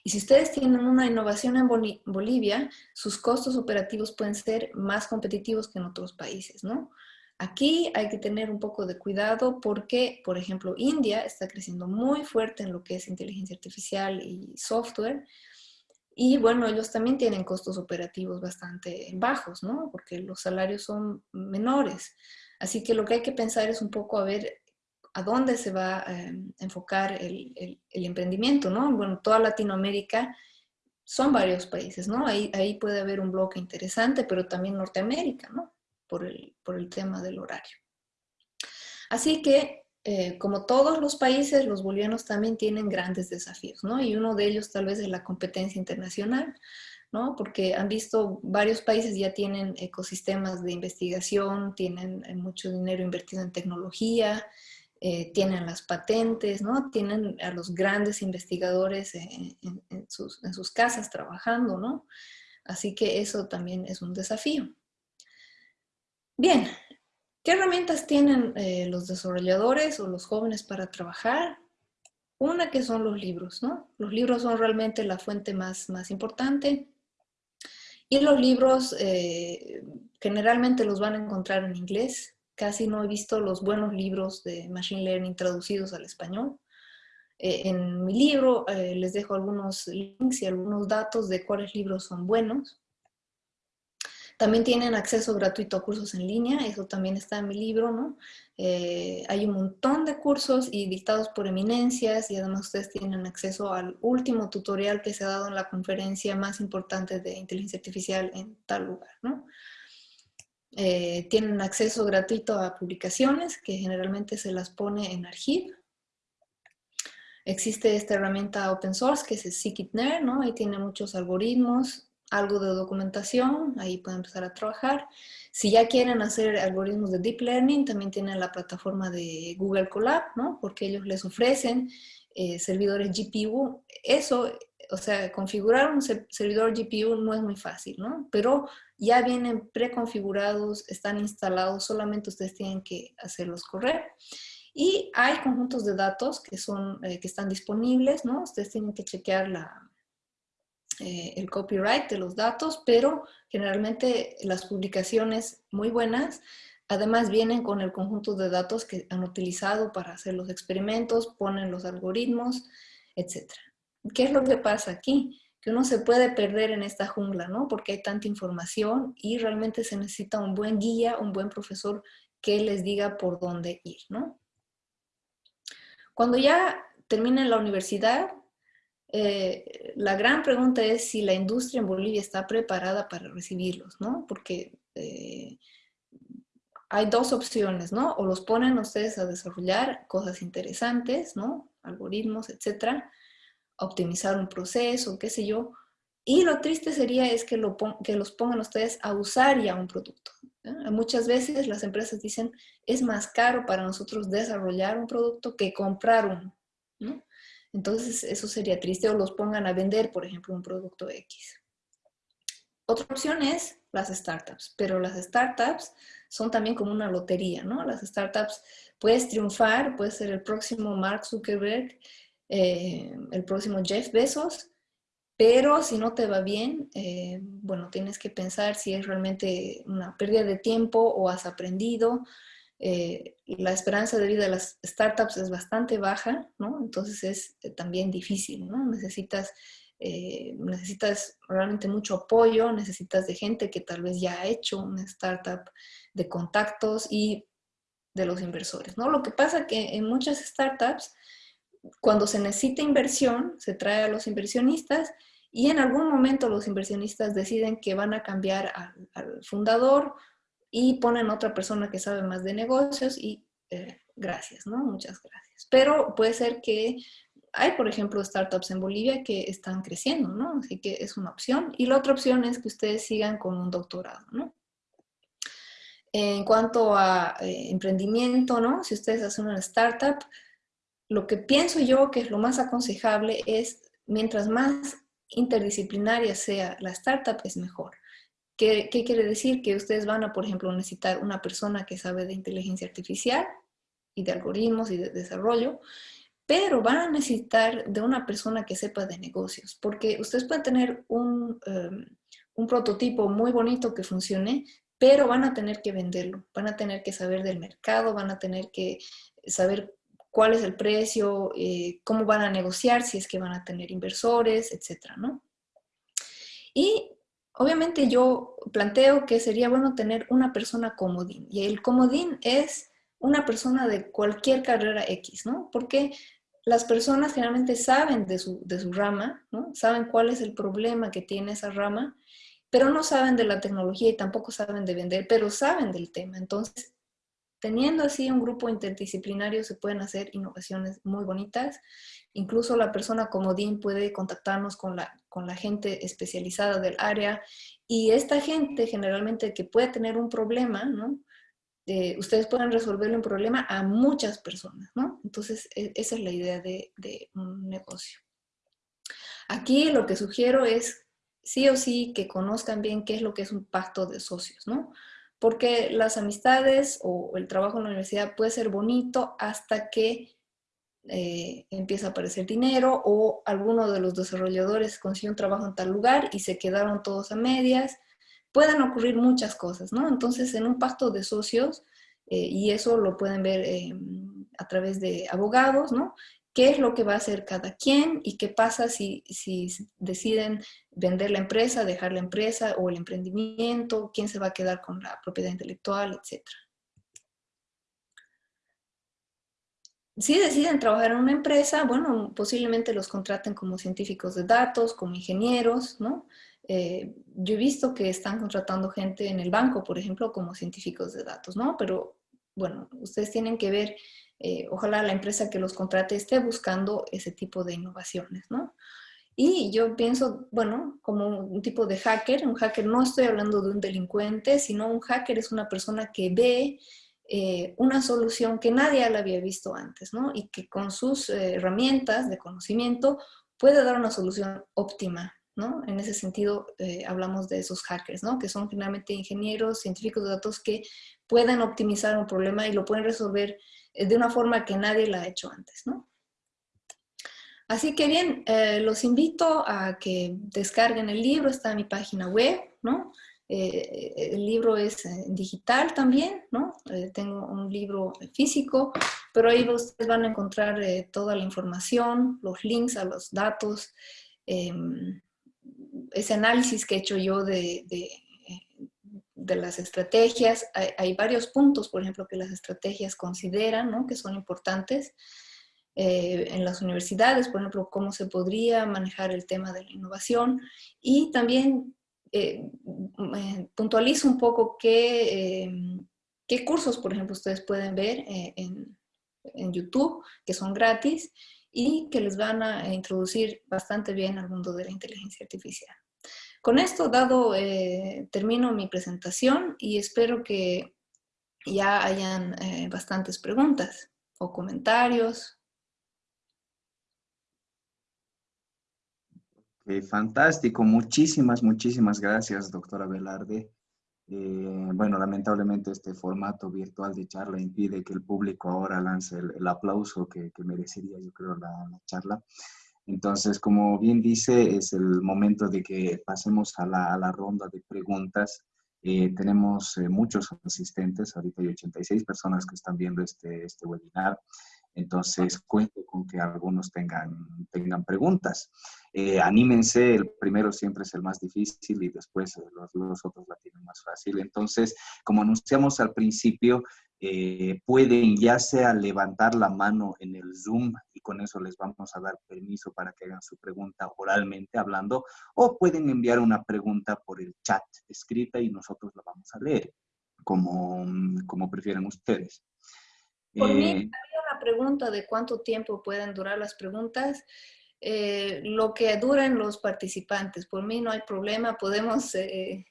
Y si ustedes tienen una innovación en Bolivia, sus costos operativos pueden ser más competitivos que en otros países, ¿no? Aquí hay que tener un poco de cuidado porque, por ejemplo, India está creciendo muy fuerte en lo que es inteligencia artificial y software. Y bueno, ellos también tienen costos operativos bastante bajos, ¿no? Porque los salarios son menores. Así que lo que hay que pensar es un poco a ver a dónde se va a em, enfocar el, emprendimiento, ¿no? Bueno, toda Latinoamérica son varios países, ¿no? Ahí, ahí puede haber un bloque interesante, pero también Norteamérica, ¿no? Por el, por el tema del horario. Así que, eh, como todos los países, los bolivianos también tienen grandes desafíos, ¿no? Y uno de ellos tal vez es la competencia internacional, ¿no? Porque han visto, varios países ya tienen ecosistemas de investigación, tienen eh, mucho dinero invertido en tecnología, eh, tienen las patentes, ¿no? Tienen a los grandes investigadores en, sus, en, sus, casas trabajando, ¿no? Así que eso también es un desafío. Bien, ¿qué herramientas tienen eh, los desarrolladores o los jóvenes para trabajar? Una que son los libros, ¿no? Los libros son realmente la fuente más, más importante. Y los libros eh, generalmente los van a encontrar en inglés. Casi no he visto los buenos libros de Machine Learning traducidos al español. Eh, en mi libro les dejo algunos links y algunos datos de cuáles libros son buenos. También tienen acceso gratuito a cursos en línea, eso también está en mi libro, ¿no? Eh, hay un montón de cursos y dictados por eminencias y además ustedes tienen acceso al último tutorial que se ha dado en la conferencia más importante de inteligencia artificial en tal lugar, ¿no? Eh, tienen acceso gratuito a publicaciones que generalmente se las pone en Archive. Existe esta herramienta open source que es Scikit-Learn, ¿no? Ahí tiene muchos algoritmos algo de documentación, ahí pueden empezar a trabajar. Si ya quieren hacer algoritmos de Deep Learning, también tienen la plataforma de Google Colab, ¿no? Porque ellos les ofrecen eh, servidores GPU. Eso, o sea, configurar un servidor GPU no es muy fácil, ¿no? Pero ya vienen preconfigurados, están instalados, solamente ustedes tienen que hacerlos correr. Y hay conjuntos de datos que, son, eh, que están disponibles, ¿no? Ustedes tienen que chequear la, eh, el copyright de los datos, pero generalmente las publicaciones muy buenas además vienen con el conjunto de datos que han utilizado para hacer los experimentos, ponen los algoritmos, etc. ¿Qué es lo que pasa aquí? Que uno se puede perder en esta jungla, ¿no? Porque hay tanta información y realmente se necesita un buen guía, un buen profesor que les diga por dónde ir, ¿no? Cuando ya terminen la universidad, eh, la gran pregunta es si la industria en Bolivia está preparada para recibirlos, ¿no? Porque eh, hay dos opciones, ¿no? O los ponen ustedes a desarrollar cosas interesantes, ¿no? Algoritmos, etcétera, optimizar un proceso, qué sé yo. Y lo triste sería es que, lo que los pongan ustedes a usar ya un producto. Muchas veces las empresas dicen, es más caro para nosotros desarrollar un producto que comprar uno, ¿no? Entonces eso sería triste o los pongan a vender, por ejemplo, un producto X. Otra opción es las startups, pero las startups son también como una lotería, ¿no? Las startups puedes triunfar, puedes ser el próximo Mark Zuckerberg, eh, el próximo Jeff Bezos, pero si no te va bien, eh, bueno, tienes que pensar si es realmente una pérdida de tiempo o has aprendido. Eh, la esperanza de vida de las startups es bastante baja, ¿no? Entonces es también difícil, ¿no? Necesitas eh, necesitas realmente mucho apoyo, necesitas de gente que tal vez ya ha hecho una startup, de contactos y de los inversores. ¿no? Lo que pasa que en muchas startups, cuando se necesita inversión, se trae a los inversionistas y en algún momento los inversionistas deciden que van a cambiar al, fundador y ponen otra persona que sabe más de negocios y eh, gracias, ¿no? Muchas gracias. Pero puede ser que hay, por ejemplo, startups en Bolivia que están creciendo, ¿no? Así que es una opción. Y la otra opción es que ustedes sigan con un doctorado, ¿no? En cuanto a eh, emprendimiento, ¿no? Si ustedes hacen una startup, lo que pienso yo que es lo más aconsejable es, mientras más interdisciplinaria sea la startup, es mejor. ¿Qué, ¿Qué, quiere decir? Que ustedes van a, por ejemplo, necesitar una persona que sabe de inteligencia artificial y de algoritmos y de desarrollo, pero van a necesitar de una persona que sepa de negocios, porque ustedes pueden tener un, em, un prototipo muy bonito que funcione, pero van a tener que venderlo, van a tener que saber del mercado, van a tener que saber cuál es el precio, eh, cómo van a negociar, si es que van a tener inversores, etcétera, ¿no? Y obviamente yo planteo que sería bueno tener una persona comodín, y el comodín es una persona de cualquier carrera X, ¿no? Porque las personas generalmente saben de su, rama, ¿no? Saben cuál es el problema que tiene esa rama, pero no saben de la tecnología y tampoco saben de vender, pero saben del tema. Entonces, teniendo así un grupo interdisciplinario se pueden hacer innovaciones muy bonitas. Incluso la persona como Dean puede contactarnos con la, con la gente especializada del área y esta gente generalmente que puede tener un problema, ¿no? Eh, ustedes pueden resolverle un problema a muchas personas, ¿no? Entonces, e, esa es la idea de, un negocio. Aquí lo que sugiero es, sí o sí, que conozcan bien qué es lo que es un pacto de socios, ¿no? Porque las amistades o el trabajo en la universidad puede ser bonito hasta que eh, empieza a aparecer dinero o alguno de los desarrolladores consiguió un trabajo en tal lugar y se quedaron todos a medias, pueden ocurrir muchas cosas, ¿no? Entonces, en un pacto de socios, eh, y eso lo pueden ver eh, a través de abogados, ¿no? ¿Qué es lo que va a hacer cada quien y qué pasa si, si deciden vender la empresa, dejar la empresa o el emprendimiento, quién se va a quedar con la propiedad intelectual, etcétera. Si deciden trabajar en una empresa, bueno, posiblemente los contraten como científicos de datos, como ingenieros, ¿no? Eh, yo he visto que están contratando gente en el banco, por ejemplo, como científicos de datos, ¿no? Pero bueno, ustedes tienen que ver, eh, ojalá la empresa que los contrate esté buscando ese tipo de innovaciones, ¿no? Y yo pienso, bueno, como un tipo de hacker, un hacker no estoy hablando de un delincuente, sino un hacker es una persona que ve eh, una solución que nadie la había visto antes, ¿no? Y que con sus herramientas de conocimiento puede dar una solución óptima ¿no? En ese sentido eh, hablamos de esos hackers, ¿no? Que son finalmente ingenieros, científicos de datos que pueden optimizar un problema y lo pueden resolver eh, de una forma que nadie la ha hecho antes, ¿no? Así que bien, eh, los invito a que descarguen el libro, está en mi página web, ¿no? el libro es digital también, ¿no? tengo un libro físico, pero ahí ustedes van a encontrar toda la información, los links a los datos, em, ese análisis que he hecho yo de, las estrategias, hay, varios puntos, por ejemplo, que las estrategias consideran, ¿no? que son importantes eh, en las universidades, por ejemplo, cómo se podría manejar el tema de la innovación y también eh, puntualizo un poco qué, eh, qué cursos, por ejemplo, ustedes pueden ver en, en YouTube, que son gratis, y que les van a introducir bastante bien al mundo de la inteligencia artificial. Con esto dado, eh, termino mi presentación y espero que ya hayan eh, bastantes preguntas o comentarios. fantástico. Muchísimas, muchísimas gracias, doctora Velarde. Eh, bueno, lamentablemente este formato virtual de charla impide que el público ahora lance el, aplauso que, merecería, yo creo, la, charla. Entonces, como bien dice, es el momento de que pasemos a la, ronda de preguntas. Eh, tenemos eh, muchos asistentes, ahorita hay 86 personas que están viendo este, este webinar. Entonces, cuento con que algunos tengan, tengan preguntas. Eh, anímense, el primero siempre es el más difícil y después eh, los, otros la tienen más fácil. Entonces, como anunciamos al principio, eh, pueden ya sea levantar la mano en el Zoom y con eso les vamos a dar permiso para que hagan su pregunta oralmente hablando, o pueden enviar una pregunta por el chat escrita y nosotros la vamos a leer, como, como prefieran ustedes. Por mí, había una pregunta de cuánto tiempo pueden durar las preguntas. Eh, lo que duren los participantes. Por mí no hay problema, podemos, eh,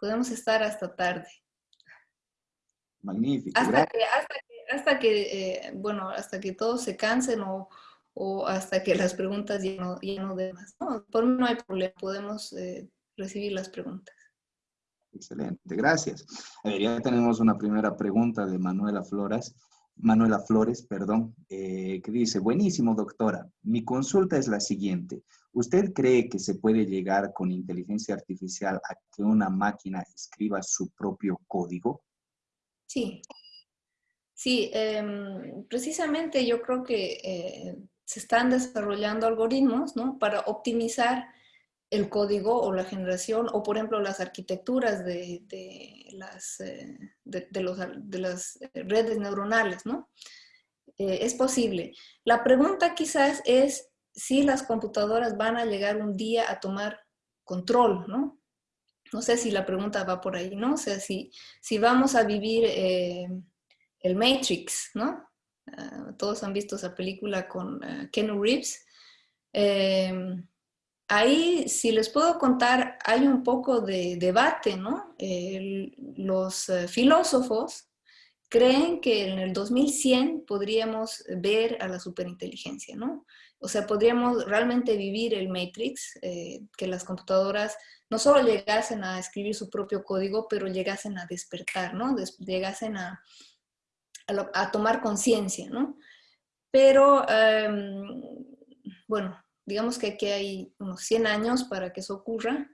podemos estar hasta tarde. Magnífico. Hasta que, hasta que, eh, bueno, hasta que todos se cansen o, o, hasta que las preguntas ya no, ya no den más. por mí no hay problema, podemos recibir las preguntas. Excelente, gracias. ya tenemos una primera pregunta de Manuela Flores. Manuela Flores, perdón, eh, que dice, buenísimo doctora, mi consulta es la siguiente. ¿Usted cree que se puede llegar con inteligencia artificial a que una máquina escriba su propio código? Sí, sí, em, precisamente yo creo que eh, se están desarrollando algoritmos ¿no? para optimizar el código o la generación, o por ejemplo las arquitecturas de, las, eh, las redes neuronales, ¿no? Eh, es posible. La pregunta quizás es si las computadoras van a llegar un día a tomar control, ¿no? No sé si la pregunta va por ahí, ¿no? O sea, si, si vamos a vivir eh, el Matrix, ¿no? Ah, todos han visto esa película con uh, Ken Reeves. Ahí, si les puedo contar, hay un poco de debate, ¿no? los eh, filósofos creen que en el 2100 podríamos ver a la superinteligencia, ¿no? O sea, podríamos realmente vivir el Matrix, eh, que las computadoras no solo llegasen a escribir su propio código, pero llegasen a despertar, ¿no? llegasen a, tomar conciencia, ¿no? Pero, em, bueno, digamos que aquí hay unos 100 años para que eso ocurra.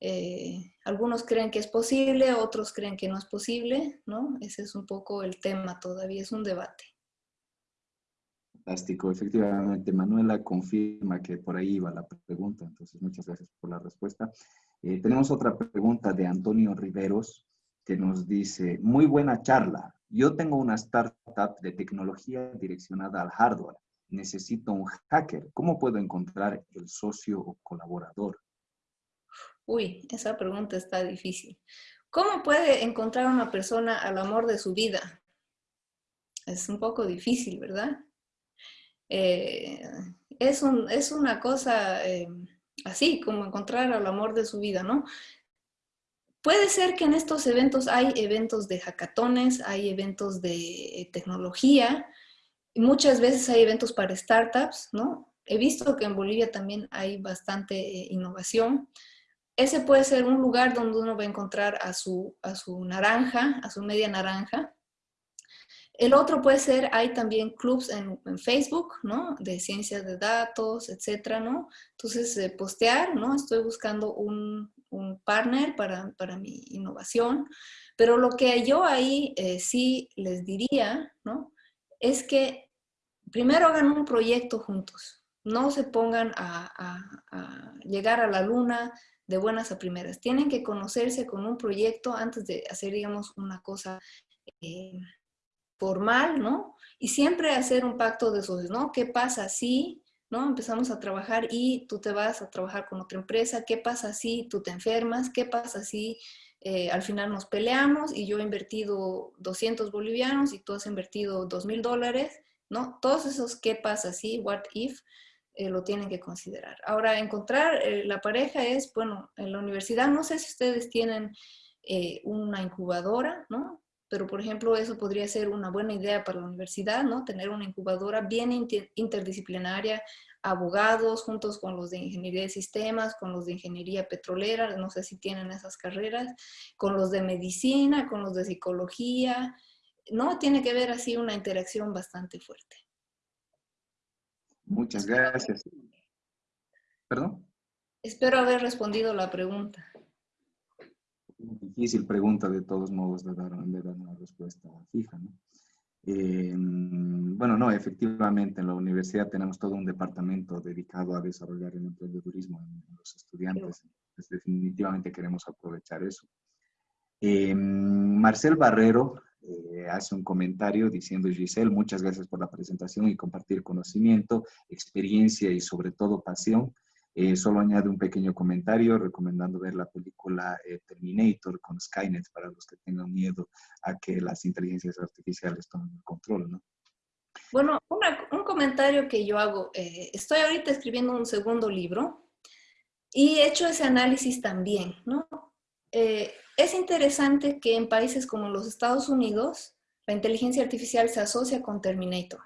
Eh, algunos creen que es posible, otros creen que no es posible, ¿no? Ese es un poco el tema todavía, es un debate. Fantástico, efectivamente. Manuela confirma que por ahí iba la pregunta, entonces muchas gracias por la respuesta. Eh, tenemos otra pregunta de Antonio Riveros que nos dice, muy buena charla. Yo tengo una startup de tecnología direccionada al hardware necesito un hacker. ¿Cómo puedo encontrar el socio o colaborador? Uy, esa pregunta está difícil. ¿Cómo puede encontrar una persona al amor de su vida? Es un poco difícil, ¿verdad? Eh, es, es, una cosa eh, así, como encontrar al amor de su vida, ¿no? Puede ser que en estos eventos hay eventos de hackatones, hay eventos de tecnología, Muchas veces hay eventos para startups, ¿no? He visto que en Bolivia también hay bastante eh, innovación. Ese puede ser un lugar donde uno va a encontrar a su, a su naranja, a su media naranja. El otro puede ser, hay también clubs en, Facebook, ¿no? De ciencias de datos, etcétera, ¿no? Entonces, eh, postear, ¿no? Estoy buscando un, un partner para, para, mi innovación. Pero lo que yo ahí eh, sí les diría, ¿no? es que primero hagan un proyecto juntos, no se pongan a, llegar a la luna de buenas a primeras. Tienen que conocerse con un proyecto antes de hacer, digamos, una cosa eh, formal, ¿no? Y siempre hacer un pacto de socios, ¿no? ¿Qué pasa si, ¿no? Empezamos a trabajar y tú te vas a trabajar con otra empresa. ¿Qué pasa si tú te enfermas? ¿Qué pasa si eh, al final nos peleamos y yo he invertido 200 bolivianos y tú has invertido 2,000 dólares, ¿no? Todos esos qué pasa, ¿sí? What if, eh, lo tienen que considerar. Ahora, encontrar eh, la pareja es, bueno, en la universidad, no sé si ustedes tienen una incubadora, ¿no? Pero, por ejemplo, eso podría ser una buena idea para la universidad, ¿no? Tener una incubadora bien interdisciplinaria. abogados, juntos con los de ingeniería de sistemas, con los de ingeniería petrolera, no sé si tienen esas carreras, con los de medicina, con los de psicología, ¿no? Tiene que ver así una interacción bastante fuerte. Muchas gracias. ¿Perdón? Espero haber respondido la pregunta. Difícil pregunta de todos modos de dar, una respuesta fija, ¿no? Eh, bueno, no, efectivamente en la universidad tenemos todo un departamento dedicado a desarrollar el emprendedurismo en los estudiantes. Pues definitivamente queremos aprovechar eso. Eh, Marcel Barrero eh, hace un comentario diciendo, Giselle, muchas gracias por la presentación y compartir conocimiento, experiencia y sobre todo pasión. Eh, solo añade un pequeño comentario recomendando ver la película eh, Terminator con Skynet para los que tengan miedo a que las inteligencias artificiales tomen el control, ¿no? Bueno, un comentario que yo hago, estoy ahorita escribiendo un segundo libro y he hecho ese análisis también, ¿no? Es interesante que en países como los Estados Unidos, la inteligencia artificial se asocia con Terminator.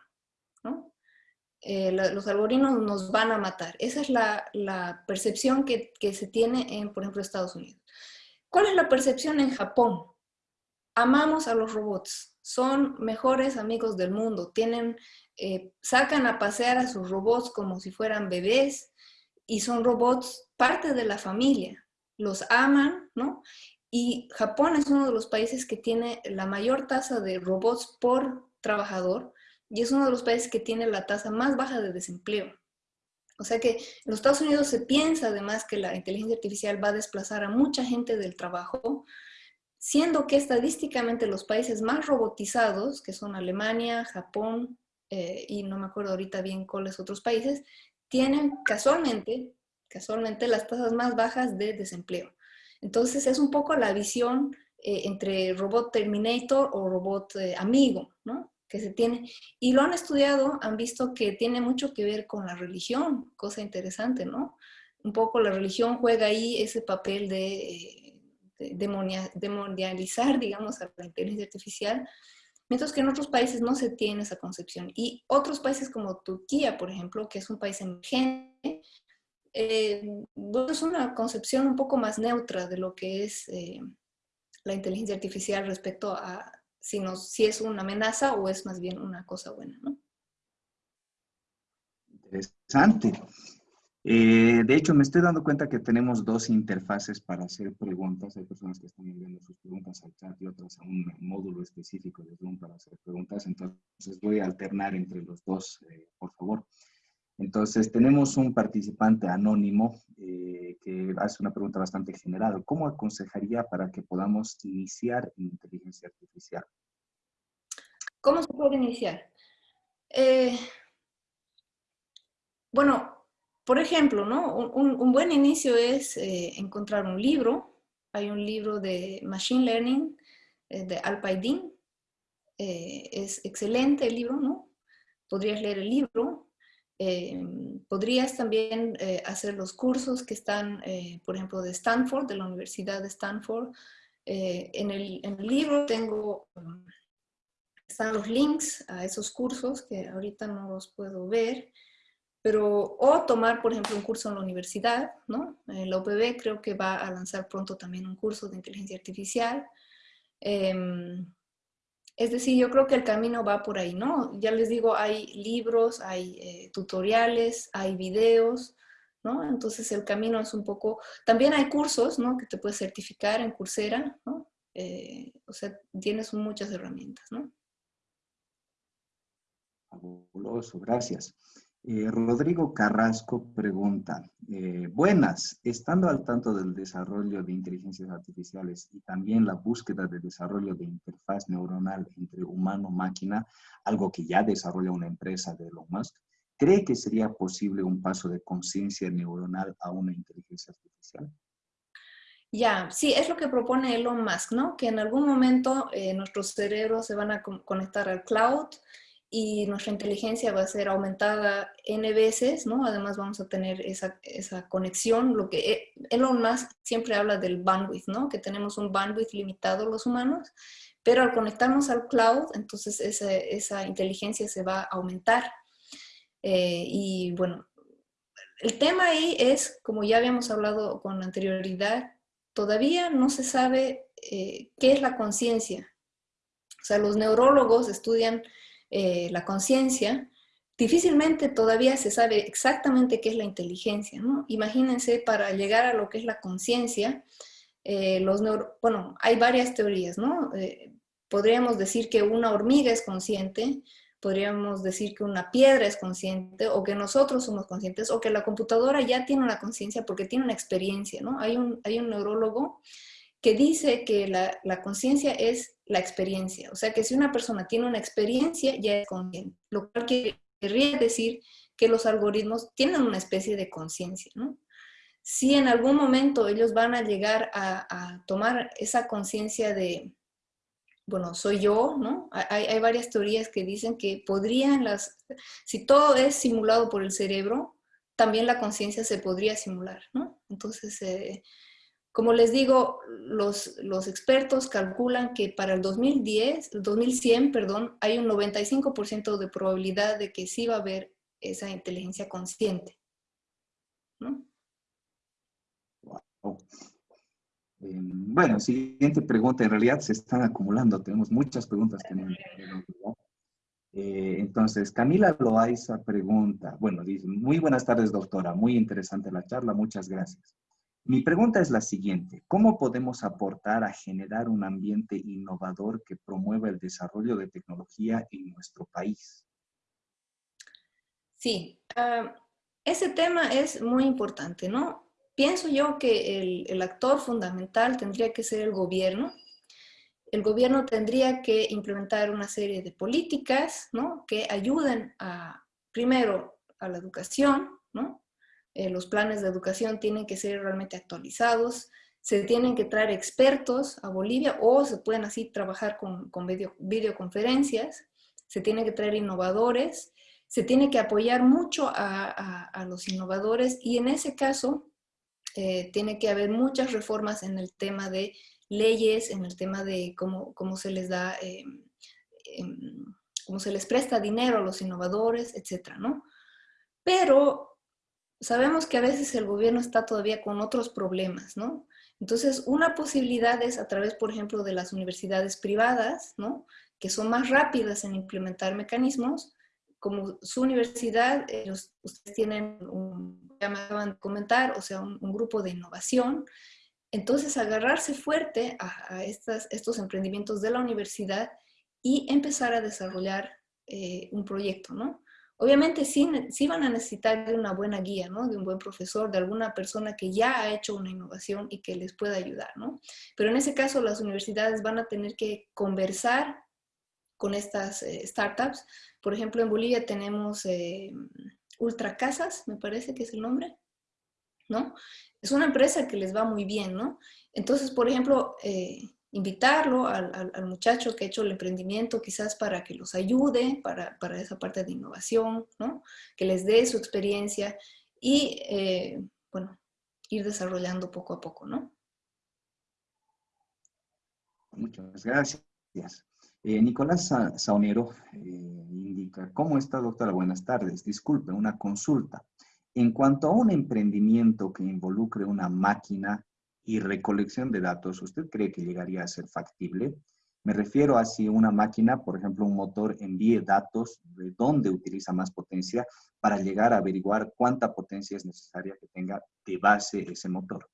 Eh, los algoritmos nos van a matar. Esa es la, percepción que, se tiene en, por ejemplo, Estados Unidos. ¿Cuál es la percepción en Japón? Amamos a los robots, son mejores amigos del mundo, tienen, eh, sacan a pasear a sus robots como si fueran bebés y son robots parte de la familia, los aman, ¿no? Y Japón es uno de los países que tiene la mayor tasa de robots por trabajador y es uno de los países que tiene la tasa más baja de desempleo. O sea que en los Estados Unidos se piensa además que la inteligencia artificial va a desplazar a mucha gente del trabajo, siendo que estadísticamente los países más robotizados, que son Alemania, Japón eh, y no me acuerdo ahorita bien cuáles otros países, tienen casualmente, casualmente las tasas más bajas de desempleo. Entonces es un poco la visión eh, entre robot Terminator o robot eh, amigo, ¿no? Que se tiene. Y lo han estudiado, han visto que tiene mucho que ver con la religión, cosa interesante, ¿no? Un poco la religión juega ahí ese papel de, eh, demonializar, digamos, a la inteligencia artificial, mientras que en otros países no se tiene esa concepción. Y otros países como Turquía, por ejemplo, que es un país emergente, eh, es una concepción un poco más neutra de lo que es eh, la inteligencia artificial respecto a si, nos, si es una amenaza o es más bien una cosa buena, ¿no? Interesante. Eh, de hecho, me estoy dando cuenta que tenemos dos interfaces para hacer preguntas. Hay personas que están enviando sus preguntas al chat y otras a un módulo específico de Zoom para hacer preguntas. Entonces, voy a alternar entre los dos, por favor. Entonces, tenemos un participante anónimo eh, que hace una pregunta bastante general. ¿Cómo aconsejaría para que podamos iniciar en inteligencia artificial? ¿Cómo se puede iniciar? Eh, bueno, por ejemplo, ¿no? un, buen inicio es eh, encontrar un libro. Hay un libro de Machine Learning de Alpaidin. es excelente el libro, ¿no? Podrías leer el libro Em, podrías también eh, hacer los cursos que están, eh, por ejemplo, de Stanford, de la Universidad de Stanford. Eh, en, el, libro tengo, um, están los links a esos cursos que ahorita no los puedo ver, pero o tomar, por ejemplo, un curso en la universidad, ¿no? la UPB creo que va a lanzar pronto también un curso de inteligencia artificial. Es decir, yo creo que el camino va por ahí, ¿no? Ya les digo, hay libros, hay eh, tutoriales, hay videos, ¿no? Entonces el camino es un poco... También hay cursos, ¿no? Que te puedes certificar en Coursera, ¿no? Eh, o sea, tienes muchas herramientas, ¿no? Fabuloso, gracias. Eh, Rodrigo Carrasco pregunta, eh, buenas, estando al tanto del desarrollo de inteligencias artificiales y también la búsqueda de desarrollo de interfaz neuronal entre humano-máquina, algo que ya desarrolla una empresa de Elon Musk, ¿cree que sería posible un paso de conciencia neuronal a una inteligencia artificial? Ya, sí, es lo que propone Elon Musk, ¿no? Que en algún momento eh, nuestros cerebros se van a conectar al cloud, y nuestra inteligencia va a ser aumentada n veces, ¿no? Además vamos a tener esa, esa conexión, lo que e, Elon Musk siempre habla del bandwidth, ¿no? Que tenemos un bandwidth limitado los humanos, pero al conectarnos al cloud, entonces esa, esa inteligencia se va a aumentar. Eh, y bueno, el tema ahí es, como ya habíamos hablado con anterioridad, todavía no se sabe eh, qué es la conciencia. O sea, los neurólogos estudian eh, la conciencia, difícilmente todavía se sabe exactamente qué es la inteligencia, ¿no? Imagínense, para llegar a lo que es la conciencia, eh, bueno, hay varias teorías, ¿no? podríamos decir que una hormiga es consciente, podríamos decir que una piedra es consciente o que nosotros somos conscientes o que la computadora ya tiene una conciencia porque tiene una experiencia, ¿no? Hay un, hay un neurólogo que dice que la, conciencia es la experiencia, o sea que si una persona tiene una experiencia ya es consciente, lo cual querría decir que los algoritmos tienen una especie de conciencia, ¿no? Si en algún momento ellos van a llegar a, a tomar esa conciencia de, bueno, soy yo, ¿no? Hay, varias teorías que dicen que podrían las, si todo es simulado por el cerebro, también la conciencia se podría simular, ¿no? Entonces, eh, como les digo, los, los, expertos calculan que para el 2010, el 2100, perdón, hay un 95% de probabilidad de que sí va a haber esa inteligencia consciente, ¿no? Eh, bueno, siguiente pregunta. En realidad se están acumulando. Tenemos muchas preguntas no eh, entonces, Camila Loaiza pregunta, bueno, dice, muy buenas tardes, doctora. Muy interesante la charla. Muchas gracias. Mi pregunta es la siguiente. ¿Cómo podemos aportar a generar un ambiente innovador que promueva el desarrollo de tecnología en nuestro país? Sí, ah, ese tema es muy importante, ¿no? pienso yo que el, actor fundamental tendría que ser el gobierno. El gobierno tendría que implementar una serie de políticas ¿no? que ayuden a, primero, a la educación, ¿no? Eh, los planes de educación tienen que ser realmente actualizados, se tienen que traer expertos a Bolivia o se pueden así trabajar con, con videoconferencias, se tienen que traer innovadores, se tiene que apoyar mucho a, a los innovadores y en ese caso eh, tiene que haber muchas reformas en el tema de leyes, en el tema de cómo, cómo se les da, eh, em, cómo se les presta dinero a los innovadores, etcétera, ¿no? Pero sabemos que a veces el gobierno está todavía con otros problemas, ¿no? Entonces, una posibilidad es a través, por ejemplo, de las universidades privadas, ¿no? Que son más rápidas en implementar mecanismos, como su universidad, ellos, ustedes tienen un, ya me acaban de comentar, o sea, un, grupo de innovación. Entonces, agarrarse fuerte a, estos emprendimientos de la universidad y empezar a desarrollar eh, un proyecto, ¿no? Obviamente sí, van a necesitar de una buena guía, ¿no? De un buen profesor, de alguna persona que ya ha hecho una innovación y que les pueda ayudar, ¿no? Pero en ese caso las universidades van a tener que conversar con estas eh, startups por ejemplo, en Bolivia tenemos eh, Ultra Casas, me parece que es el nombre, ¿no? Es una empresa que les va muy bien, ¿no? Entonces, por ejemplo, eh, invitarlo al, muchacho que ha hecho el emprendimiento quizás para que los ayude para, esa parte de innovación, ¿no? Que les dé su experiencia y, eh, bueno, ir desarrollando poco a poco, ¿no? Muchas gracias. Eh, Nicolás Saunero eh, indica, ¿cómo está doctora? Buenas tardes. Disculpe, una consulta. En cuanto a un emprendimiento que involucre una máquina y recolección de datos, ¿usted cree que llegaría a ser factible? Me refiero a si una máquina, por ejemplo, un motor envíe datos de dónde utiliza más potencia para llegar a averiguar cuánta potencia es necesaria que tenga de base ese motor.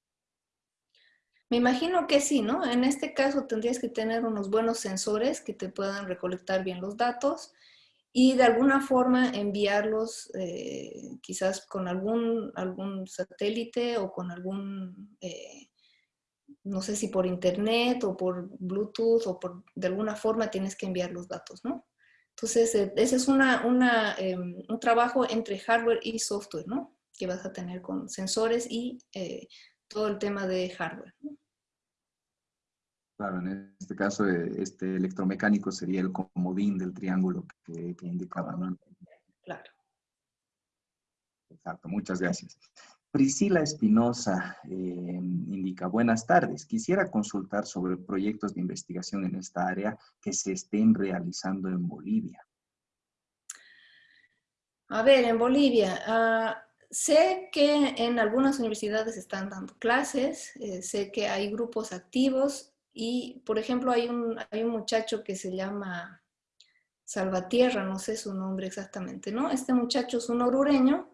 Me imagino que sí, ¿no? En este caso tendrías que tener unos buenos sensores que te puedan recolectar bien los datos y de alguna forma enviarlos eh, quizás con algún, algún satélite o con algún, eh, no sé si por internet o por Bluetooth o por, de alguna forma tienes que enviar los datos, ¿no? Entonces, eh, ese es una, una, em, un trabajo entre hardware y software, ¿no? Que vas a tener con sensores y todo el tema de hardware. Claro, en este caso, eh, este electromecánico sería el comodín del triángulo que, indicaba, ¿no? Claro. Exacto, muchas gracias. Priscila Espinosa eh, indica, buenas tardes. Quisiera consultar sobre proyectos de investigación en esta área que se estén realizando en Bolivia. A ver, en Bolivia, ah, sé que en algunas universidades están dando clases, eh, sé que hay grupos activos y, por ejemplo, hay un, hay un muchacho que se llama Salvatierra, no sé su nombre exactamente, ¿no? Este muchacho es un orureño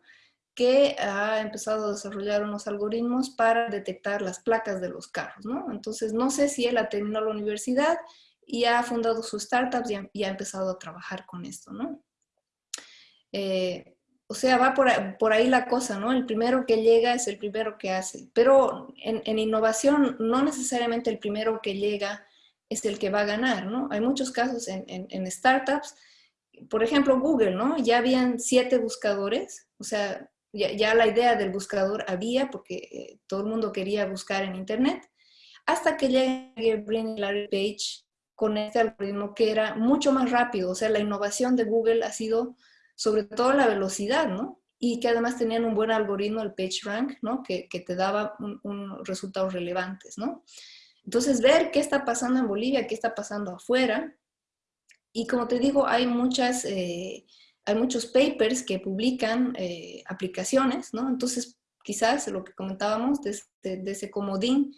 que ha empezado a desarrollar unos algoritmos para detectar las placas de los carros, ¿no? Entonces, no sé si él ha terminado la universidad y ha fundado su startup y ha, empezado a trabajar con esto, ¿no? Eh, o sea, va por, ahí la cosa, ¿no? El primero que llega es el primero que hace. Pero en, innovación, no necesariamente el primero que llega es el que va a ganar, ¿no? Hay muchos casos en, en startups, por ejemplo, Google, ¿no? Ya habían siete buscadores, o sea, ya, la idea del buscador había porque eh, todo el mundo quería buscar en Internet, hasta que llega Brin Larry Page con este algoritmo que era mucho más rápido. O sea, la innovación de Google ha sido sobre todo la velocidad, ¿no? Y que además tenían un buen algoritmo, el PageRank, ¿no? Que, que te daba unos resultados relevantes, ¿no? Entonces, ver qué está pasando en Bolivia, qué está pasando afuera. Y como te digo, hay muchas... Eh, hay muchos papers que publican eh, aplicaciones, ¿no? Entonces, quizás lo que comentábamos de, ese comodín,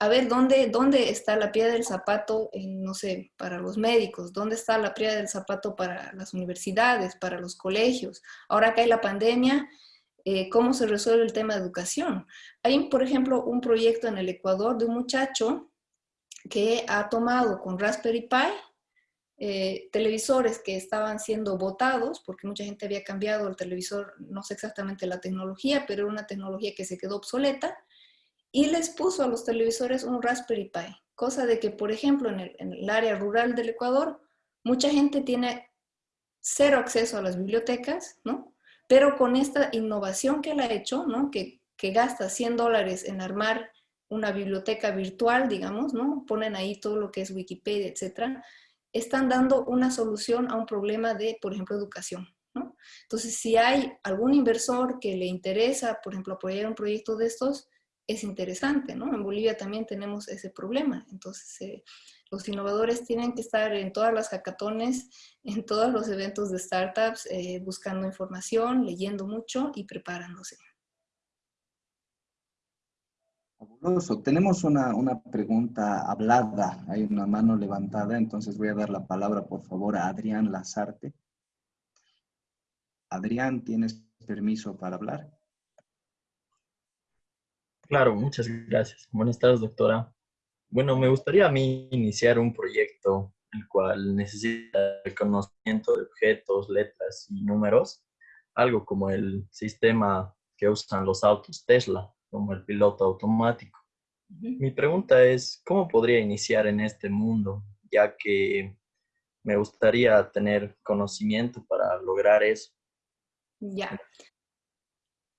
a ver dónde, dónde está la piedra del zapato, no sé, para los médicos, dónde está la piedra del zapato para las universidades, para los colegios. Ahora que hay la pandemia, eh, ¿cómo se resuelve el tema de educación? Hay, por ejemplo, un proyecto en el Ecuador de un muchacho que ha tomado con Raspberry Pi eh, televisores que estaban siendo votados, porque mucha gente había cambiado el televisor, no sé exactamente la tecnología, pero era una tecnología que se quedó obsoleta, y les puso a los televisores un Raspberry Pi, cosa de que, por ejemplo, en el, área rural del Ecuador, mucha gente tiene cero acceso a las bibliotecas, ¿no? Pero con esta innovación que él ha hecho, ¿no? Que, que gasta 100 dólares en armar una biblioteca virtual, digamos, ¿no? Ponen ahí todo lo que es Wikipedia, etcétera están dando una solución a un problema de, por ejemplo, educación. ¿no? Entonces, si hay algún inversor que le interesa, por ejemplo, apoyar un proyecto de estos, es interesante, ¿no? En Bolivia también tenemos ese problema. Entonces, eh, los innovadores tienen que estar en todas las hackatones, en todos los eventos de startups, eh, buscando información, leyendo mucho y preparándose. Tenemos una, pregunta hablada, hay una mano levantada, entonces voy a dar la palabra, por favor, a Adrián Lazarte. Adrián, ¿tienes permiso para hablar? Claro, muchas gracias. Buenas tardes, doctora. Bueno, me gustaría a mí iniciar un proyecto el cual necesita el conocimiento de objetos, letras y números, algo como el sistema que usan los autos Tesla como el piloto automático. Mi pregunta es, ¿cómo podría iniciar en este mundo? Ya que me gustaría tener conocimiento para lograr eso. Ya.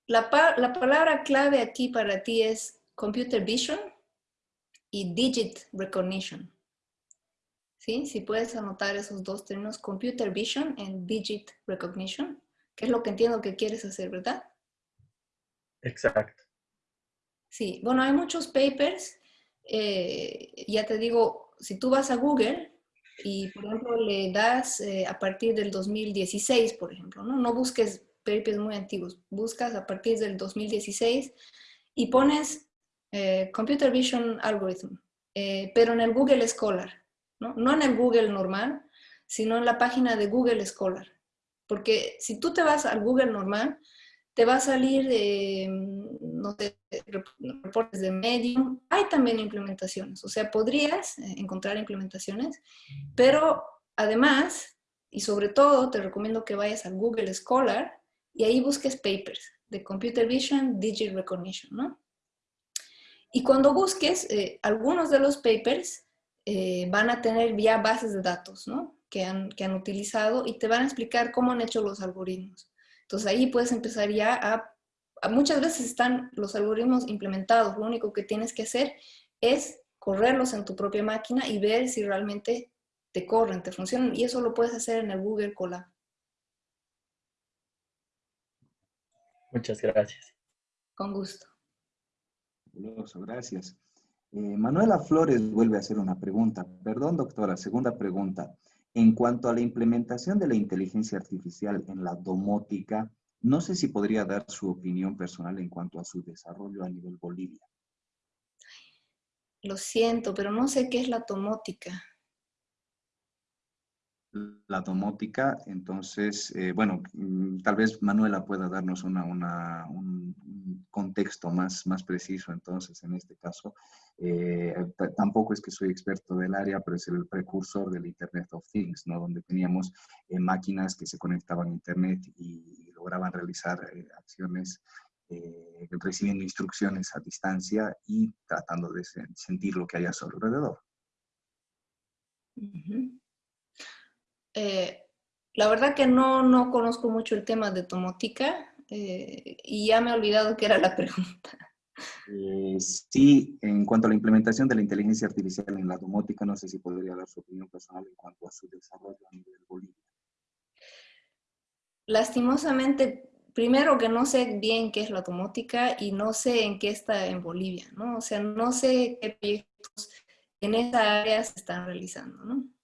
La, la palabra clave aquí para ti es computer vision y digit recognition. ¿Sí? Si puedes anotar esos dos términos, computer vision and digit recognition, que es lo que entiendo que quieres hacer, ¿verdad? Exacto. Sí, bueno, hay muchos papers. Eh, ya te digo, si tú vas a Google y, por ejemplo, le das eh, a partir del 2016, por ejemplo, ¿no? No busques papers muy antiguos, buscas a partir del 2016 y pones eh, Computer Vision Algorithm, pero en el Google Scholar, ¿no? No en el Google normal, sino en la página de Google Scholar. Porque si tú te vas al Google normal, te va a salir, eh, no sé, reportes de Medium. Hay también implementaciones, o sea, podrías eh, encontrar implementaciones, pero además, y sobre todo, te recomiendo que vayas al Google Scholar y ahí busques papers de Computer Vision, Digital Recognition, ¿no? Y cuando busques, eh, algunos de los papers van a tener ya bases de datos, ¿no? Que han, que han utilizado y te van a explicar cómo han hecho los algoritmos. Entonces ahí puedes empezar ya a, muchas veces están los algoritmos implementados, lo único que tienes que hacer es correrlos en tu propia máquina y ver si realmente te corren, te funcionan, y eso lo puedes hacer en el Google Colab. Muchas gracias. Con gusto. Gracias. Eh, Manuela Flores vuelve a hacer una pregunta. Perdón, doctora, segunda pregunta. En cuanto a la implementación de la inteligencia artificial en la domótica, No sé si podría dar su opinión personal en cuanto a su desarrollo a nivel Bolivia. Lo siento, pero no sé qué es la tomótica la domótica. Entonces, eh, bueno, mm, tal vez Manuela pueda darnos una, un, contexto más, más preciso. Entonces, en este caso, eh, tampoco es que soy experto del área, pero es el precursor del Internet of Things, ¿no? Donde teníamos eh, máquinas que se conectaban a Internet y, lograban realizar acciones recibiendo instrucciones a distancia y tratando de sentir lo que hay a su alrededor. Eh, la verdad que no, no conozco mucho el tema de tomótica eh, y ya me he olvidado qué era la pregunta. Eh, sí, en cuanto a la implementación de la inteligencia artificial en la domótica, no sé si podría dar su opinión personal en cuanto a su desarrollo a nivel Bolivia. Lastimosamente, primero que no sé bien qué es la domótica y no sé en qué está en Bolivia, ¿no? O sea, no sé qué proyectos en esa área se están realizando, ¿no?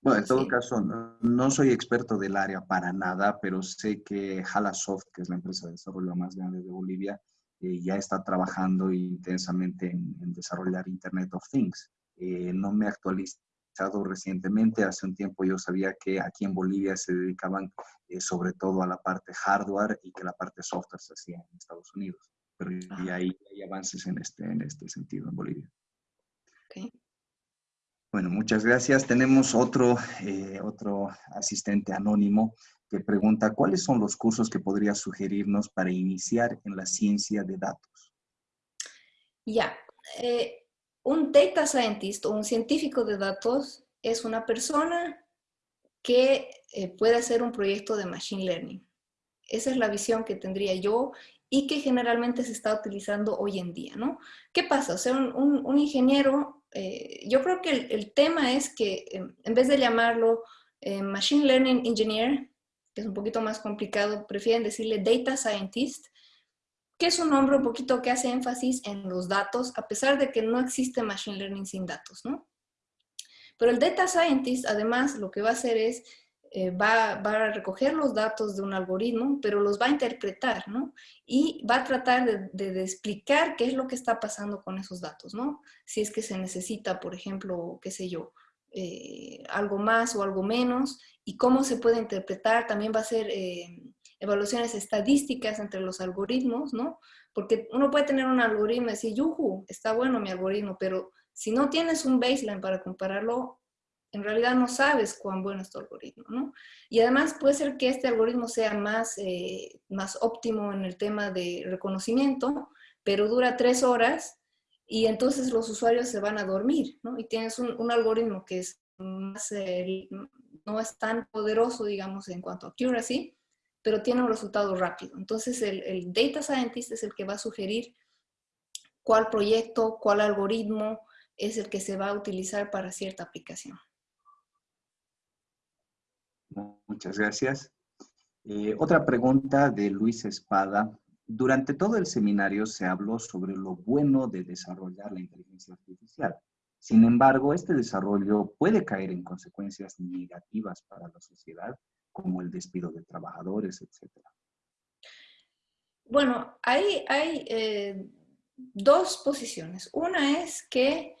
Bueno, en todo caso, no, soy experto del área para nada, pero sé que Halasoft, que es la empresa de desarrollo más grande de Bolivia, eh, ya está trabajando intensamente en, desarrollar Internet of Things. Eh, no me he actualizado recientemente, hace un tiempo yo sabía que aquí en Bolivia se dedicaban eh, sobre todo a la parte hardware y que la parte software se hacía en Estados Unidos. Pero hay, hay avances en este, en este sentido en Bolivia. Okay. Bueno, muchas gracias. Tenemos otro, eh, otro asistente anónimo que pregunta, ¿cuáles son los cursos que podría sugerirnos para iniciar en la ciencia de datos? Ya, eh, un data scientist o un científico de datos es una persona que eh, puede hacer un proyecto de machine learning. Esa es la visión que tendría yo y que generalmente se está utilizando hoy en día, ¿no? ¿Qué pasa? O sea, un, un ingeniero eh, yo creo que el, tema es que em, en vez de llamarlo eh, Machine Learning Engineer, que es un poquito más complicado, prefieren decirle Data Scientist, que es un nombre un poquito que hace énfasis en los datos, a pesar de que no existe Machine Learning sin datos, ¿no? Pero el Data Scientist, además, lo que va a hacer es eh, va, a recoger los datos de un algoritmo, pero los va a interpretar, ¿no? Y va a tratar de, explicar qué es lo que está pasando con esos datos, ¿no? Si es que se necesita, por ejemplo, qué sé yo, eh, algo más o algo menos, y cómo se puede interpretar. También va a hacer eh, evaluaciones estadísticas entre los algoritmos, ¿no? Porque uno puede tener un algoritmo y decir, yuhu, está bueno mi algoritmo, pero si no tienes un baseline para compararlo, en realidad no sabes cuán bueno es tu algoritmo, ¿no? Y además puede ser que este algoritmo sea más, eh, más óptimo en el tema de reconocimiento, pero dura tres horas y entonces los usuarios se van a dormir, ¿no? Y tienes un, algoritmo que es más, eh, no es tan poderoso, digamos, en cuanto a accuracy, pero tiene un resultado rápido. Entonces el, el data scientist es el que va a sugerir cuál proyecto, cuál algoritmo es el que se va a utilizar para cierta aplicación. Muchas gracias. Eh, otra pregunta de Luis Espada. Durante todo el seminario se habló sobre lo bueno de desarrollar la inteligencia artificial. Sin embargo, este desarrollo puede caer en consecuencias negativas para la sociedad, como el despido de trabajadores, etc. Bueno, hay, hay eh, dos posiciones. Una es que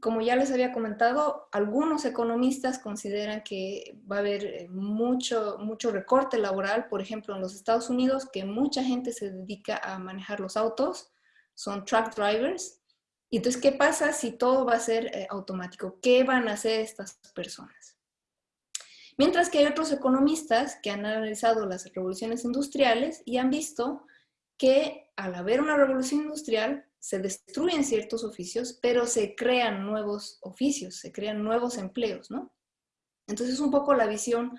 como ya les había comentado, algunos economistas consideran que va a haber eh, mucho, mucho recorte laboral, por ejemplo, en los Estados Unidos, que mucha gente se dedica a manejar los autos, son truck drivers. Y entonces, ¿qué pasa si todo va a ser eh, automático? ¿Qué van a hacer estas personas? Mientras que hay otros economistas que han analizado las revoluciones industriales y han visto que al haber una revolución industrial, se destruyen ciertos oficios, pero se crean nuevos oficios, se crean nuevos empleos, ¿no? Entonces, un poco la visión,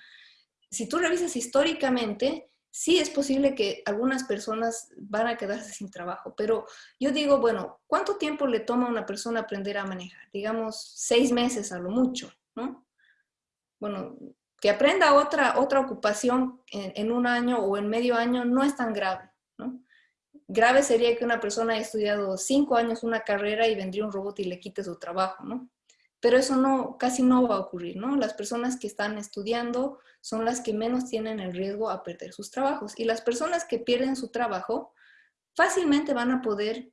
si tú revisas históricamente, sí es posible que algunas personas van a quedarse sin trabajo, pero yo digo, bueno, ¿cuánto tiempo le toma a una persona aprender a manejar? Digamos, seis meses a lo mucho, ¿no? Bueno, que aprenda otra, otra ocupación en, en un año o en medio año no es tan grave, ¿no? Grave sería que una persona haya estudiado cinco años una carrera y vendría un robot y le quite su trabajo, ¿no? pero eso no, casi no va a ocurrir, ¿no? Las personas que están estudiando son las que menos tienen el riesgo a perder sus trabajos. Y las personas que pierden su trabajo fácilmente van a poder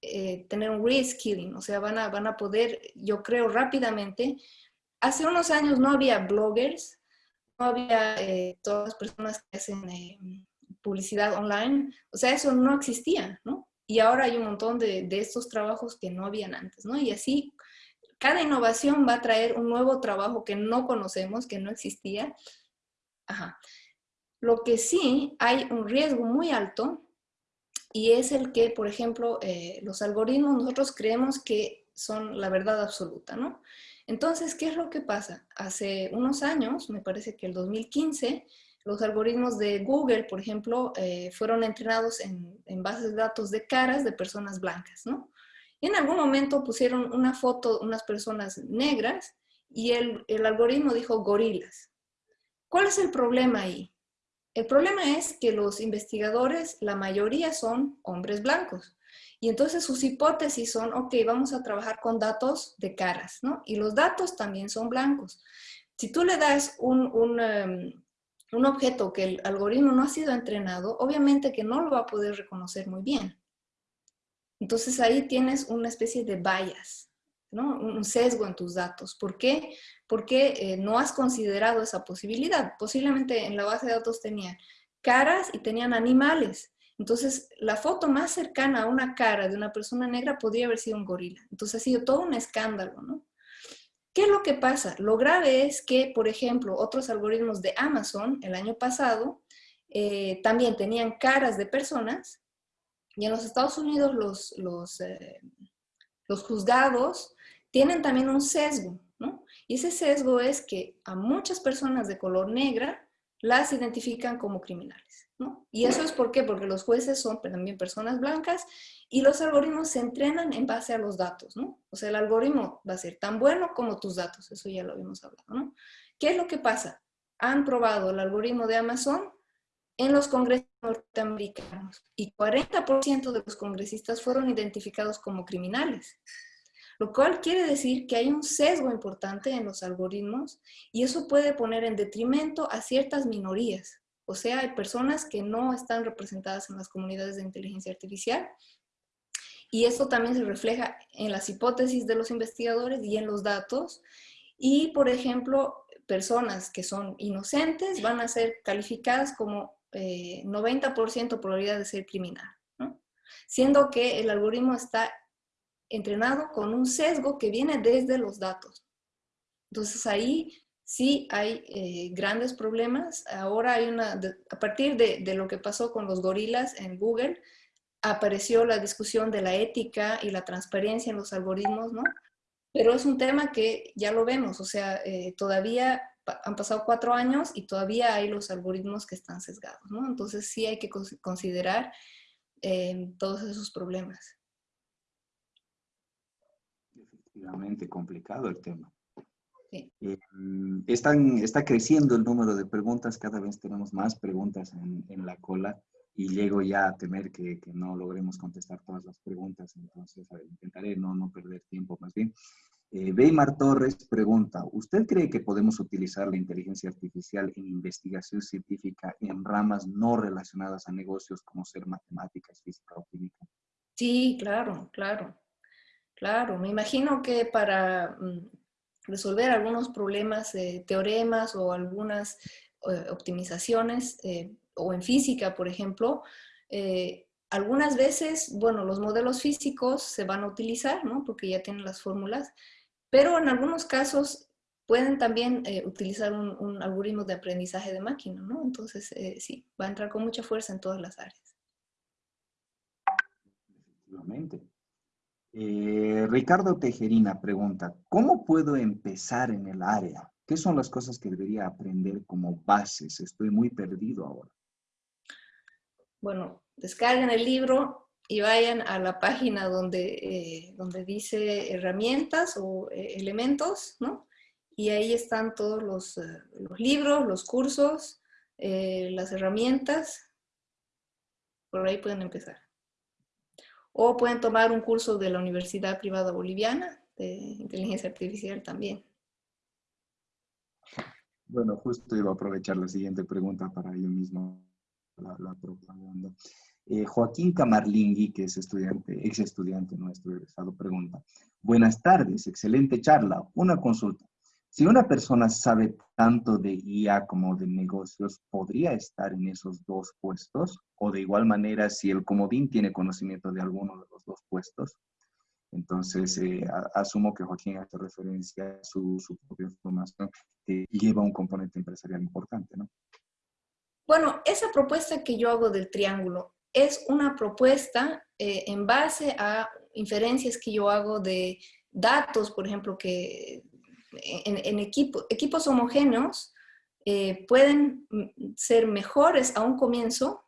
eh, tener un reskilling, o sea, van a, van a poder, yo creo, rápidamente. Hace unos años no había bloggers, no había eh, todas las personas que hacen eh, publicidad online, o sea, eso no existía, ¿no? Y ahora hay un montón de, de, estos trabajos que no habían antes, ¿no? Y así, cada innovación va a traer un nuevo trabajo que no conocemos, que no existía. Ajá. Lo que sí, hay un riesgo muy alto y es el que, por ejemplo, eh, los algoritmos nosotros creemos que son la verdad absoluta, ¿no? Entonces, ¿qué es lo que pasa? Hace unos años, me parece que el 2015, los algoritmos de Google, por ejemplo, eh, fueron entrenados en, en, bases de datos de caras de personas blancas, ¿no? Y en algún momento pusieron una foto de unas personas negras y el, el algoritmo dijo gorilas. ¿Cuál es el problema ahí? El problema es que los investigadores, la mayoría son hombres blancos. Y entonces sus hipótesis son, ok, vamos a trabajar con datos de caras, ¿no? Y los datos también son blancos. Si tú le das un, um, un objeto que el algoritmo no ha sido entrenado, obviamente que no lo va a poder reconocer muy bien. Entonces ahí tienes una especie de bias, ¿no? un sesgo en tus datos. ¿Por qué? Porque eh, no has considerado esa posibilidad. Posiblemente en la base de datos tenían caras y tenían animales. Entonces, la foto más cercana a una cara de una persona negra podría haber sido un gorila. Entonces, ha sido todo un escándalo, ¿no? ¿Qué es lo que pasa? Lo grave es que, por ejemplo, otros algoritmos de Amazon el año pasado eh, también tenían caras de personas y en los Estados Unidos los, los, eh, los juzgados tienen también un sesgo, ¿no? Y ese sesgo es que a muchas personas de color negra las identifican como criminales, ¿no? Y eso es por qué, porque los jueces son también personas blancas y los algoritmos se entrenan en base a los datos, ¿no? O sea, el algoritmo va a ser tan bueno como tus datos, eso ya lo habíamos hablado, ¿no? ¿Qué es lo que pasa? Han probado el algoritmo de Amazon en los congresos norteamericanos y 40% de los congresistas fueron identificados como criminales lo cual quiere decir que hay un sesgo importante en los algoritmos y eso puede poner en detrimento a ciertas minorías. O sea, hay personas que no están representadas en las comunidades de inteligencia artificial y eso también se refleja en las hipótesis de los investigadores y en los datos. Y, por ejemplo, personas que son inocentes van a ser calificadas como 90% eh, probabilidad de ser criminal, siendo que el algoritmo está entrenado con un sesgo que viene desde los datos. Entonces ahí sí hay eh, grandes problemas. Ahora hay una, a partir de, lo que pasó con los gorilas en Google, apareció la discusión de la ética y la transparencia en los algoritmos, ¿no? Pero es un tema que ya lo vemos, o sea, eh, todavía han pasado cuatro años y todavía hay los algoritmos que están sesgados, ¿no? Entonces sí hay que considerar eh, todos esos problemas efectivamente complicado el tema. Sí. Eh, están, está creciendo el número de preguntas, cada vez tenemos más preguntas en, en la cola y llego ya a temer que, que, no logremos contestar todas las preguntas, entonces ver, intentaré no, no perder tiempo más bien. Eh, Weimar Torres pregunta, ¿usted cree que podemos utilizar la inteligencia artificial en investigación científica en ramas no relacionadas a negocios como ser matemáticas, física o química? Sí, claro, claro. Claro, me imagino que para mm, resolver algunos problemas, eh, teoremas o algunas eh, optimizaciones, eh, o en física, por ejemplo, eh, algunas veces, bueno, los modelos físicos se van a utilizar, ¿no? Porque ya tienen las fórmulas, pero en algunos casos pueden también utilizar un, un, algoritmo de aprendizaje de máquina, ¿no? Entonces, sí, va a entrar con mucha fuerza en todas las áreas. Efectivamente. Eh, Ricardo Tejerina pregunta, ¿cómo puedo empezar en el área? ¿Qué son las cosas que debería aprender como bases? Estoy muy perdido ahora. Bueno, descarguen el libro y vayan a la página donde, eh, donde dice herramientas o eh, elementos, ¿no? Y ahí están todos los, libros, los cursos, las herramientas. Por ahí pueden empezar. O pueden tomar un curso de la Universidad Privada Boliviana, de inteligencia artificial también. Bueno, justo iba a aprovechar la siguiente pregunta para yo mismo la, la propaganda. Eh, Joaquín Camarlingui, que es estudiante, ex estudiante nuestro egresado, pregunta. Buenas tardes, excelente charla. Una consulta. Si una persona sabe tanto de IA como de negocios, ¿podría estar en esos dos puestos? O de igual manera, si el comodín tiene conocimiento de alguno de los dos puestos. Entonces, eh, asumo que Joaquín hace referencia a su, su propia formación, que lleva un componente empresarial importante, ¿no? Bueno, esa propuesta que yo hago del triángulo es una propuesta eh, en base a inferencias que yo hago de datos, por ejemplo, que en, equipos homogéneos eh, pueden ser mejores a un comienzo.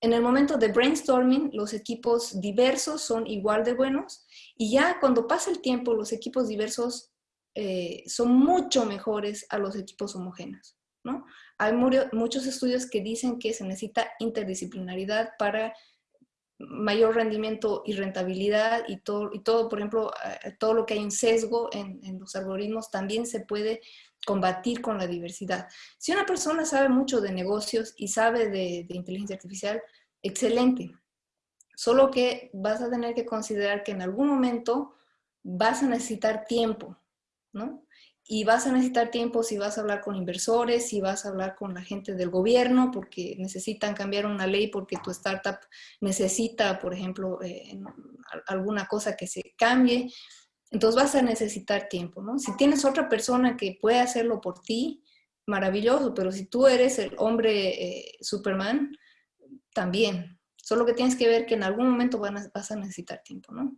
En el momento de brainstorming, los equipos diversos son igual de buenos y ya cuando pasa el tiempo, los equipos diversos eh, son mucho mejores a los equipos homogéneos. ¿no? Hay muchos estudios que dicen que se necesita interdisciplinaridad para mayor rendimiento y rentabilidad y todo, y todo por ejemplo, eh, todo lo que hay en sesgo en, los algoritmos también se puede combatir con la diversidad. Si una persona sabe mucho de negocios y sabe de, de inteligencia artificial, excelente. Solo que vas a tener que considerar que en algún momento vas a necesitar tiempo, ¿no? Y vas a necesitar tiempo si vas a hablar con inversores, si vas a hablar con la gente del gobierno, porque necesitan cambiar una ley porque tu startup necesita, por ejemplo, eh, alguna cosa que se cambie. Entonces vas a necesitar tiempo, ¿no? Si tienes otra persona que puede hacerlo por ti, maravilloso, pero si tú eres el hombre eh, Superman, también. Solo que tienes que ver que en algún momento vas a necesitar tiempo, ¿no?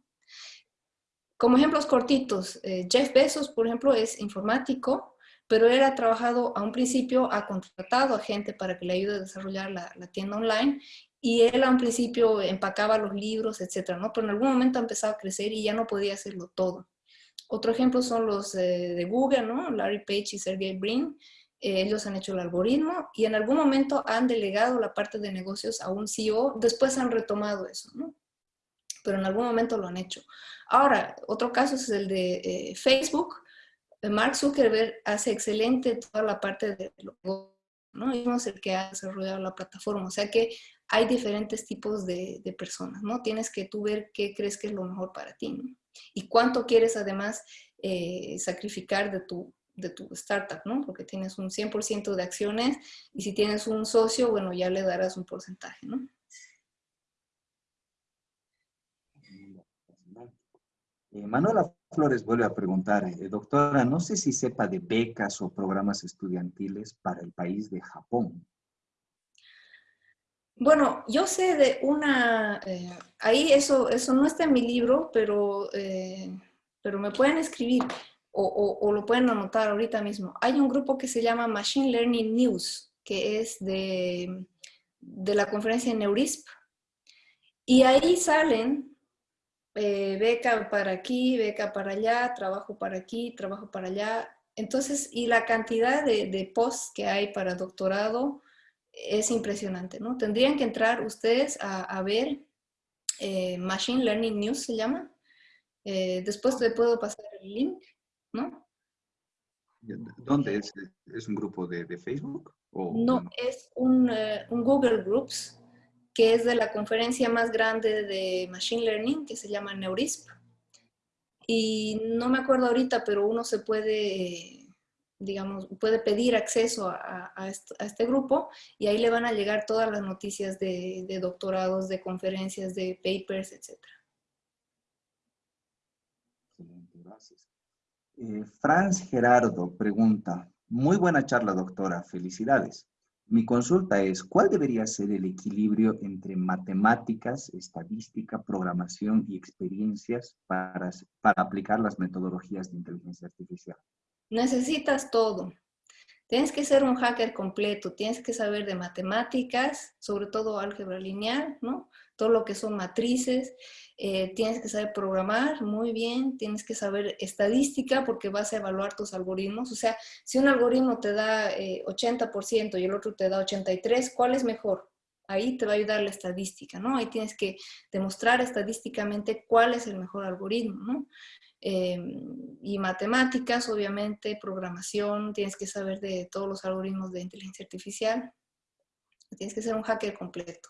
Como ejemplos cortitos, eh, Jeff Bezos, por ejemplo, es informático, pero él ha trabajado a un principio, ha contratado a gente para que le ayude a desarrollar la, tienda online y él a un principio empacaba los libros, etcétera, ¿no? Pero en algún momento ha empezado a crecer y ya no podía hacerlo todo. Otro ejemplo son los de Google, ¿no? Larry Page y Sergey Brin. Eh, ellos han hecho el algoritmo y en algún momento han delegado la parte de negocios a un CEO, después han retomado eso, ¿no? Pero en algún momento lo han hecho. Ahora, otro caso es el de eh, Facebook. Mark Zuckerberg hace excelente toda la parte de logo, ¿no? es el que ha desarrollado la plataforma. O sea que hay diferentes tipos de, personas, ¿no? Tienes que tú ver qué crees que es lo mejor para ti, ¿no? Y cuánto quieres además eh, sacrificar de tu, de tu startup, ¿no? Porque tienes un 100% de acciones y si tienes un socio, bueno, ya le darás un porcentaje, ¿no? Eh, Manuela Flores vuelve a preguntar, eh, doctora, no sé si sepa de becas o programas estudiantiles para el país de Japón. Bueno, yo sé de una, eh, ahí eso, eso no está en mi libro, pero, pero me pueden escribir o, o, lo pueden anotar ahorita mismo. Hay un grupo que se llama Machine Learning News, que es de, de la conferencia Neurisp, y ahí salen eh, beca para aquí, beca para allá, trabajo para aquí, trabajo para allá. Entonces, y la cantidad de, posts que hay para doctorado es impresionante, ¿no? Tendrían que entrar ustedes a, ver eh, Machine Learning News, se llama. Eh, después te puedo pasar el link, ¿no? ¿Dónde es? ¿Es un grupo de, Facebook? no, es un, un Google Groups que es de la conferencia más grande de Machine Learning, que se llama Neurisp. Y no me acuerdo ahorita, pero uno se puede, digamos, puede pedir acceso a, este, grupo y ahí le van a llegar todas las noticias de, doctorados, de conferencias, de papers, etc. gracias. Eh, Franz Gerardo pregunta, muy buena charla, doctora, felicidades. Mi consulta es, ¿cuál debería ser el equilibrio entre matemáticas, estadística, programación y experiencias para, aplicar las metodologías de inteligencia artificial? Necesitas todo. Tienes que ser un hacker completo, tienes que saber de matemáticas, sobre todo álgebra lineal, ¿no? todo lo que son matrices, eh, tienes que saber programar muy bien, tienes que saber estadística porque vas a evaluar tus algoritmos. O sea, si un algoritmo te da 80% eh, y el otro te da 83%, ¿cuál es mejor? Ahí te va a ayudar la estadística, ¿no? Ahí tienes que demostrar estadísticamente cuál es el mejor algoritmo, ¿no? Em, y matemáticas, obviamente, programación, tienes que saber de todos los algoritmos de inteligencia artificial, tienes que ser un hacker completo.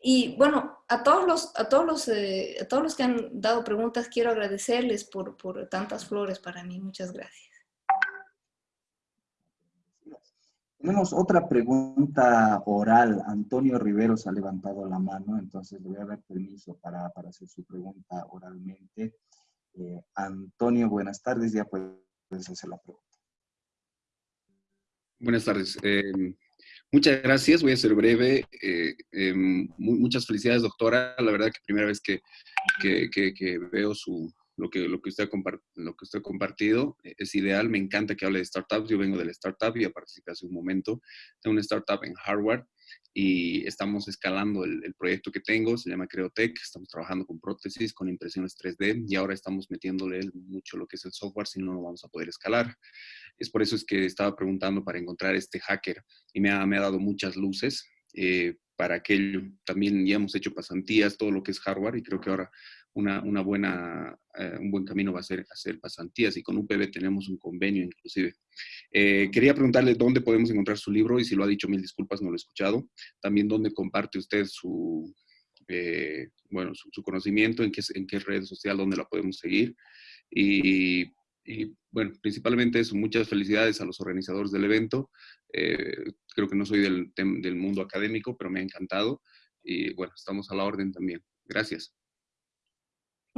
Y bueno, a todos los, a todos los, eh, a todos los que han dado preguntas, quiero agradecerles por, por tantas flores para mí. Muchas gracias. Tenemos otra pregunta oral. Antonio Riveros ha levantado la mano, entonces le voy a dar permiso para, para hacer su pregunta oralmente. Eh, Antonio, buenas tardes, ya puedes hacer la pregunta. Buenas tardes. Eh, muchas gracias, voy a ser breve. Eh, em, muchas felicidades, doctora. La verdad que primera vez que, que veo su, lo que, lo que, usted, lo que usted ha compartido eh, es ideal. Me encanta que hable de startups. Yo vengo de la startup y participé hace un momento. Tengo una startup en Harvard y estamos escalando el, proyecto que tengo. Se llama Creotech. Estamos trabajando con prótesis, con impresiones 3D y ahora estamos metiéndole mucho lo que es el software, si no, no vamos a poder escalar. Es por eso es que estaba preguntando para encontrar este hacker y me ha, me ha dado muchas luces. Eh, para aquello. También ya hemos hecho pasantías, todo lo que es hardware, y creo que ahora una, una buena, eh, un buen camino va a ser hacer pasantías, y con UPB tenemos un convenio inclusive. Eh, quería preguntarle dónde podemos encontrar su libro, y si lo ha dicho, mil disculpas, no lo he escuchado. También dónde comparte usted su, eh, bueno, su, conocimiento, en qué, en qué red social, dónde la podemos seguir. Y, bueno, principalmente eso, muchas felicidades a los organizadores del evento. Creo que no soy del, del, mundo académico, pero me ha encantado. Y bueno, estamos a la orden también. Gracias.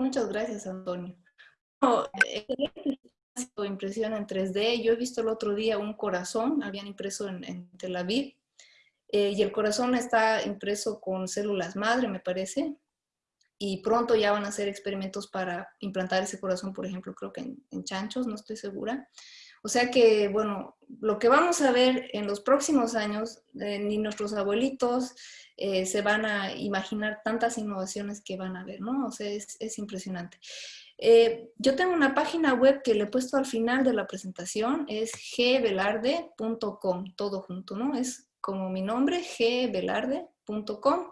Muchas gracias, Antonio. impresión en 3D. Yo he visto el otro día un corazón, habían impreso en, Tel Aviv, eh, y el corazón está impreso con células madre, me parece, y pronto ya van a hacer experimentos para implantar ese corazón, por ejemplo, creo que en chanchos, no estoy segura. O sea que, bueno, lo que vamos a ver en los próximos años, eh, ni nuestros abuelitos eh, se van a imaginar tantas innovaciones que van a ver, ¿no? O sea, es, impresionante. Eh, yo tengo una página web que le he puesto al final de la presentación, es gvelarde.com, todo junto, ¿no? Es como mi nombre, gvelarde.com.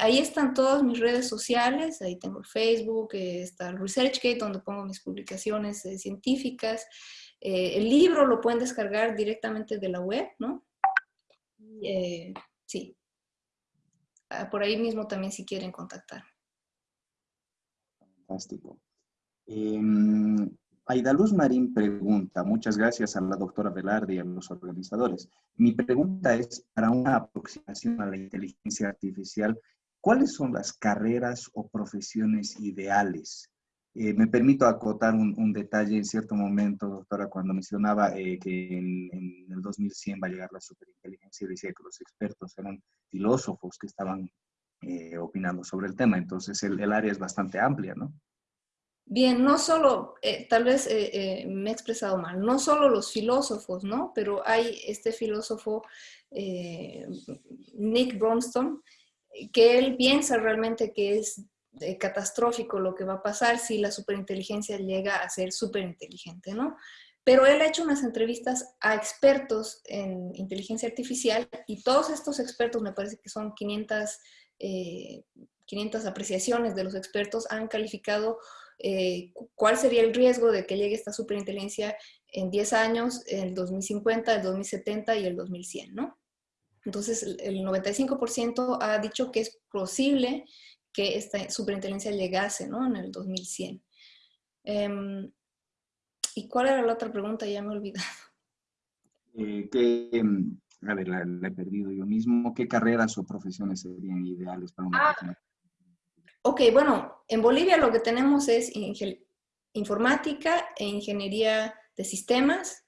ahí están todas mis redes sociales, ahí tengo el Facebook, está el ResearchGate, donde pongo mis publicaciones científicas, eh, el libro lo pueden descargar directamente de la web, ¿no? Eh, sí. Ah, por ahí mismo también si quieren contactar. Fantástico. Eh, Aidaluz Marín pregunta, muchas gracias a la doctora Velarde y a los organizadores. Mi pregunta es, para una aproximación a la inteligencia artificial, ¿cuáles son las carreras o profesiones ideales eh, me permito acotar un, detalle en cierto momento, doctora, cuando mencionaba eh, que en, el 2100 va a llegar la superinteligencia, decía que los expertos eran filósofos que estaban eh, opinando sobre el tema. Entonces, el, área es bastante amplia, ¿no? Bien, no solo, tal vez me he expresado mal, no solo los filósofos, ¿no? Pero hay este filósofo, Nick Bronston, que él piensa realmente que es catastrófico lo que va a pasar si la superinteligencia llega a ser superinteligente, ¿no? Pero él ha hecho unas entrevistas a expertos en inteligencia artificial y todos estos expertos, me parece que son 500, 500 eh, apreciaciones de los expertos, han calificado eh, cuál sería el riesgo de que llegue esta superinteligencia en 10 años, en el 2050, el 2070 y el 2100, ¿no? Entonces, el 95% ha dicho que es posible que esta superinteligencia llegase ¿no? en el 2100. Em, ¿Y cuál era la otra pregunta? Ya me he olvidado. Eh, em, a ver, la, he perdido yo mismo. ¿Qué carreras o profesiones serían ideales para una ah, persona? Ok, bueno, en Bolivia lo que tenemos es informática e ingeniería de sistemas.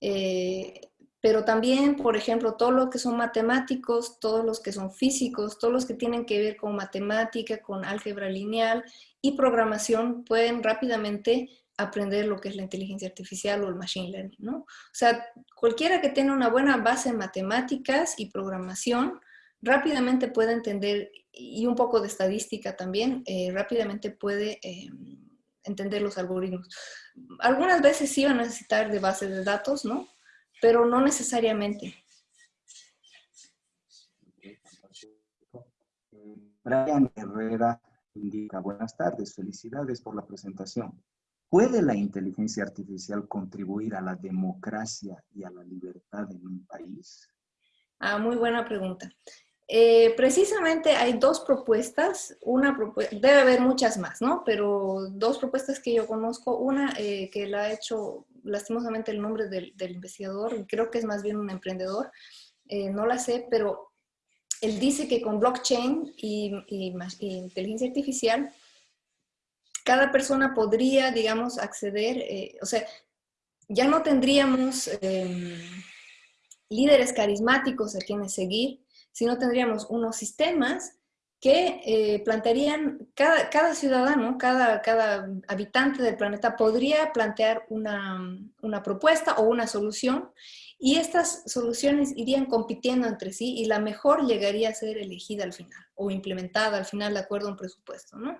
Eh, pero también, por ejemplo, todos los que son matemáticos, todos los que son físicos, todos los que tienen que ver con matemática, con álgebra lineal y programación, pueden rápidamente aprender lo que es la inteligencia artificial o el machine learning, ¿no? O sea, cualquiera que tenga una buena base en matemáticas y programación, rápidamente puede entender, y un poco de estadística también, eh, rápidamente puede eh, entender los algoritmos. Algunas veces sí va a necesitar de bases de datos, ¿no? Pero no necesariamente. Brian Herrera indica, buenas tardes, felicidades por la presentación. ¿Puede la inteligencia artificial contribuir a la democracia y a la libertad en un país? Ah, muy buena pregunta. Eh, precisamente hay dos propuestas, una debe haber muchas más, ¿no? Pero dos propuestas que yo conozco, una eh, que la ha hecho lastimosamente el nombre del, investigador, creo que es más bien un emprendedor, eh, no la sé, pero él dice que con blockchain y, inteligencia artificial, cada persona podría, digamos, acceder, o sea, ya no tendríamos em, líderes carismáticos a quienes seguir, sino tendríamos unos sistemas que eh, plantearían, cada, ciudadano, cada, habitante del planeta podría plantear una, propuesta o una solución y estas soluciones irían compitiendo entre sí y la mejor llegaría a ser elegida al final o implementada al final de acuerdo a un presupuesto, ¿no?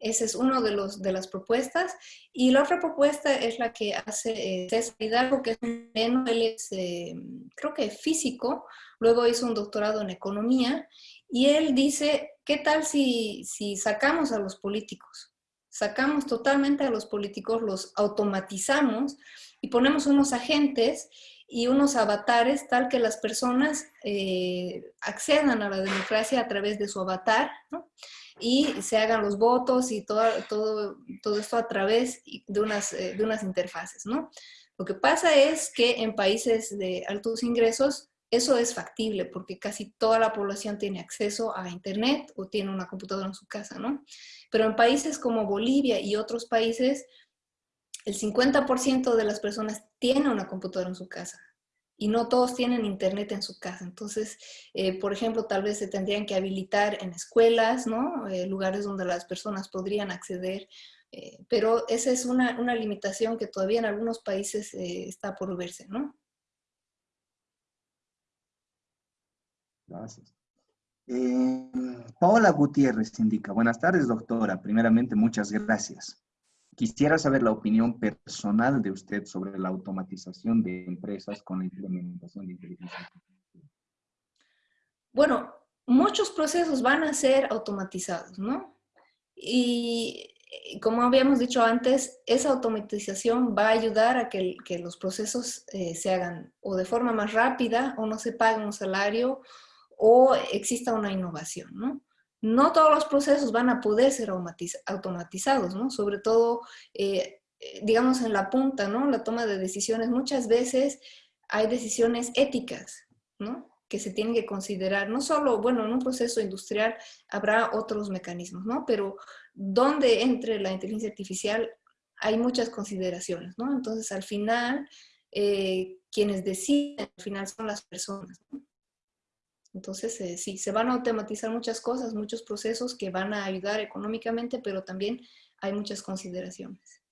Esa es una de, de las propuestas. Y la otra propuesta es la que hace eh, César Hidalgo, que es un él es, eh, creo que físico, luego hizo un doctorado en economía, y él dice, ¿qué tal si, si sacamos a los políticos? Sacamos totalmente a los políticos, los automatizamos y ponemos unos agentes y unos avatares tal que las personas eh, accedan a la democracia a través de su avatar, y se hagan los votos y todo, todo, todo esto a través de unas, eh, de unas interfaces, ¿no? Lo que pasa es que en países de altos ingresos eso es factible porque casi toda la población tiene acceso a internet o tiene una computadora en su casa, ¿no? Pero en países como Bolivia y otros países, el 50% de las personas tiene una computadora en su casa y no todos tienen internet en su casa. Entonces, eh, por ejemplo, tal vez se tendrían que habilitar en escuelas, ¿no? Eh, lugares donde las personas podrían acceder, eh, pero esa es una, una, limitación que todavía en algunos países está por verse, ¿no? Gracias. Paola Gutiérrez indica, buenas tardes, doctora. Primeramente, muchas gracias. Quisiera saber la opinión personal de usted sobre la automatización de empresas con la implementación de inteligencia artificial. Bueno, muchos procesos van a ser automatizados, ¿no? Y como habíamos dicho antes, esa automatización va a ayudar a que, los procesos eh, se hagan o de forma más rápida o no se pague un salario o exista una innovación, ¿no? no todos los procesos van a poder ser automatizados, ¿no? Sobre todo, eh, eh, digamos, en la punta, ¿no? La toma de decisiones. Muchas veces hay decisiones éticas, ¿no? Que se tienen que considerar. No solo, bueno, en un proceso industrial habrá otros mecanismos, ¿no? Pero donde entre la inteligencia artificial hay muchas consideraciones, ¿no? Entonces, al final, eh, quienes deciden, al final son las personas. Entonces, eh, sí, se van a automatizar muchas cosas, muchos procesos que van a ayudar económicamente, pero también hay muchas consideraciones.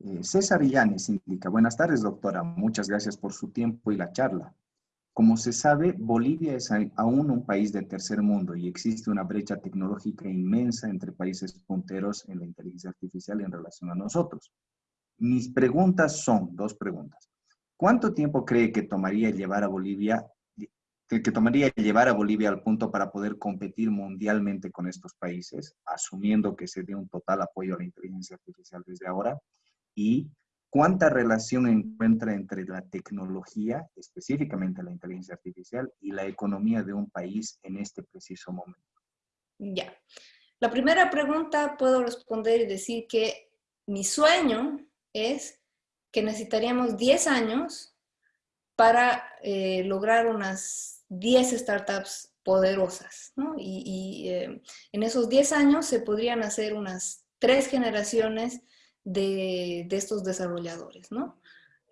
Eh, César Illanes indica, buenas tardes doctora, muchas gracias por su tiempo y la charla. Como se sabe, Bolivia es aún un país de tercer mundo y existe una brecha tecnológica inmensa entre países punteros en la inteligencia artificial en relación a nosotros. Mis preguntas son, dos preguntas. ¿Cuánto tiempo cree que tomaría llevar a Bolivia, que, tomaría llevar a Bolivia al punto para poder competir mundialmente con estos países, asumiendo que se dé un total apoyo a la inteligencia artificial desde ahora? ¿Y cuánta relación encuentra entre la tecnología, específicamente la inteligencia artificial, y la economía de un país en este preciso momento? Ya. La primera pregunta puedo responder y decir que mi sueño es que necesitaríamos 10 años para eh, lograr unas 10 startups poderosas. ¿no? Y, eh, en esos 10 años se podrían hacer unas tres generaciones de, de, estos desarrolladores. ¿no?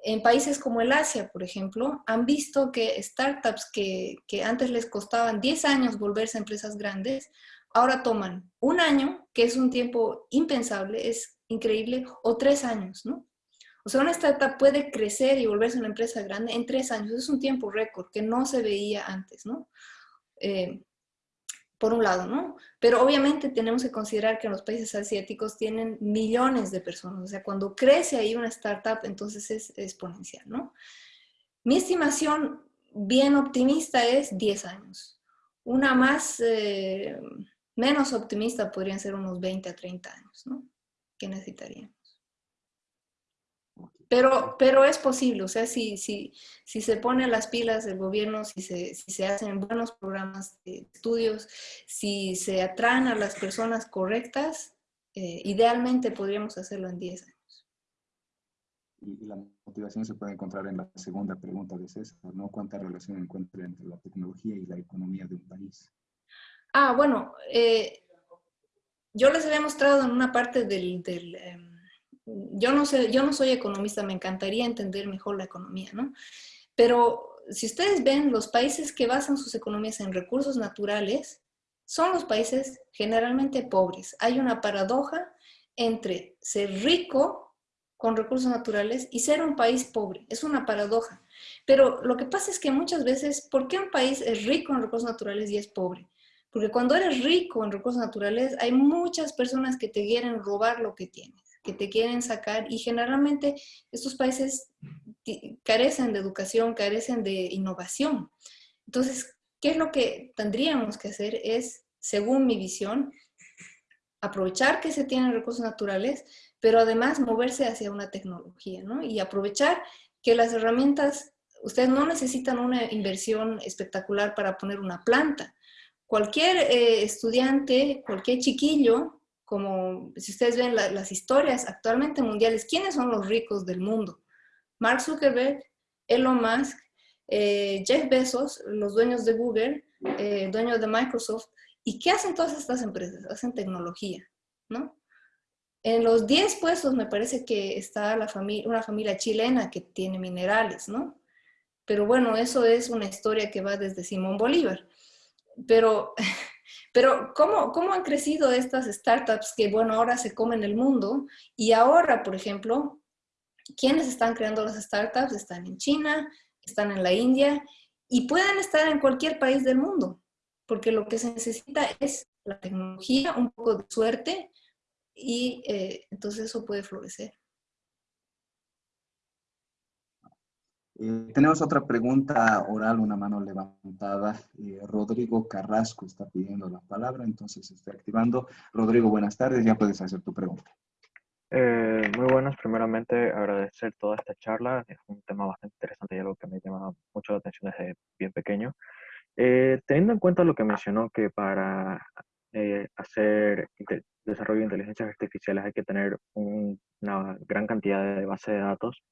En países como el Asia, por ejemplo, han visto que startups que, que antes les costaban 10 años volverse empresas grandes, ahora toman un año, que es un tiempo impensable, es increíble, o tres años, ¿no? O sea, una startup puede crecer y volverse una empresa grande en tres años. Es un tiempo récord que no se veía antes, ¿no? Eh, por un lado, ¿no? Pero obviamente tenemos que considerar que los países asiáticos tienen millones de personas. O sea, cuando crece ahí una startup, entonces es exponencial, ¿no? Mi estimación bien optimista es 10 años. Una más, eh, menos optimista podrían ser unos 20 a 30 años, ¿no? Que necesitaríamos. Pero, pero es posible, o sea, si, si, si se pone las pilas del gobierno, si se, si se hacen buenos programas de estudios, si se atraen a las personas correctas, eh, idealmente podríamos hacerlo en 10 años. Y, la motivación se puede encontrar en la segunda pregunta de César, ¿no? ¿Cuánta relación encuentra entre la tecnología y la economía de un país? Ah, bueno, eh, yo les había mostrado en una parte del... del em, yo no sé, yo no soy economista, me encantaría entender mejor la economía, ¿no? Pero si ustedes ven, los países que basan sus economías en recursos naturales son los países generalmente pobres. Hay una paradoja entre ser rico con recursos naturales y ser un país pobre. Es una paradoja. Pero lo que pasa es que muchas veces, ¿por qué un país es rico en recursos naturales y es pobre? Porque cuando eres rico en recursos naturales, hay muchas personas que te quieren robar lo que tienes que te quieren sacar y generalmente estos países carecen de educación, carecen de innovación. Entonces, ¿qué es lo que tendríamos que hacer? Es, según mi visión, aprovechar que se tienen recursos naturales, pero además moverse hacia una tecnología, ¿no? Y aprovechar que las herramientas, ustedes no necesitan una inversión espectacular para poner una planta. Cualquier eh, estudiante, cualquier chiquillo como si ustedes ven las historias actualmente mundiales, ¿quiénes son los ricos del mundo? Mark Zuckerberg, Elon Musk, eh, Jeff Bezos, los dueños de Google, eh, dueños de Microsoft. ¿Y qué hacen todas estas empresas? Hacen tecnología, ¿no? En los 10 puestos me parece que está la familia, una familia chilena que tiene minerales, ¿no? Pero bueno, eso es una historia que va desde Simón Bolívar. Pero Pero ¿cómo, ¿cómo han crecido estas startups que, bueno, ahora se comen el mundo? Y ahora, por ejemplo, ¿quiénes están creando las startups? Están en China, están en la India y pueden estar en cualquier país del mundo, porque lo que se necesita es la tecnología, un poco de suerte y eh, entonces eso puede florecer. Eh, tenemos otra pregunta oral, una mano levantada. Eh, Rodrigo Carrasco está pidiendo la palabra, entonces estoy activando. Rodrigo, buenas tardes, ya puedes hacer tu pregunta. Eh, muy buenas, primeramente agradecer toda esta charla, es un tema bastante interesante y algo que me llama mucho la atención desde bien pequeño. teniendo en cuenta lo que mencionó, que para hacer desarrollo de inteligencias artificiales hay que tener una gran cantidad de base de datos,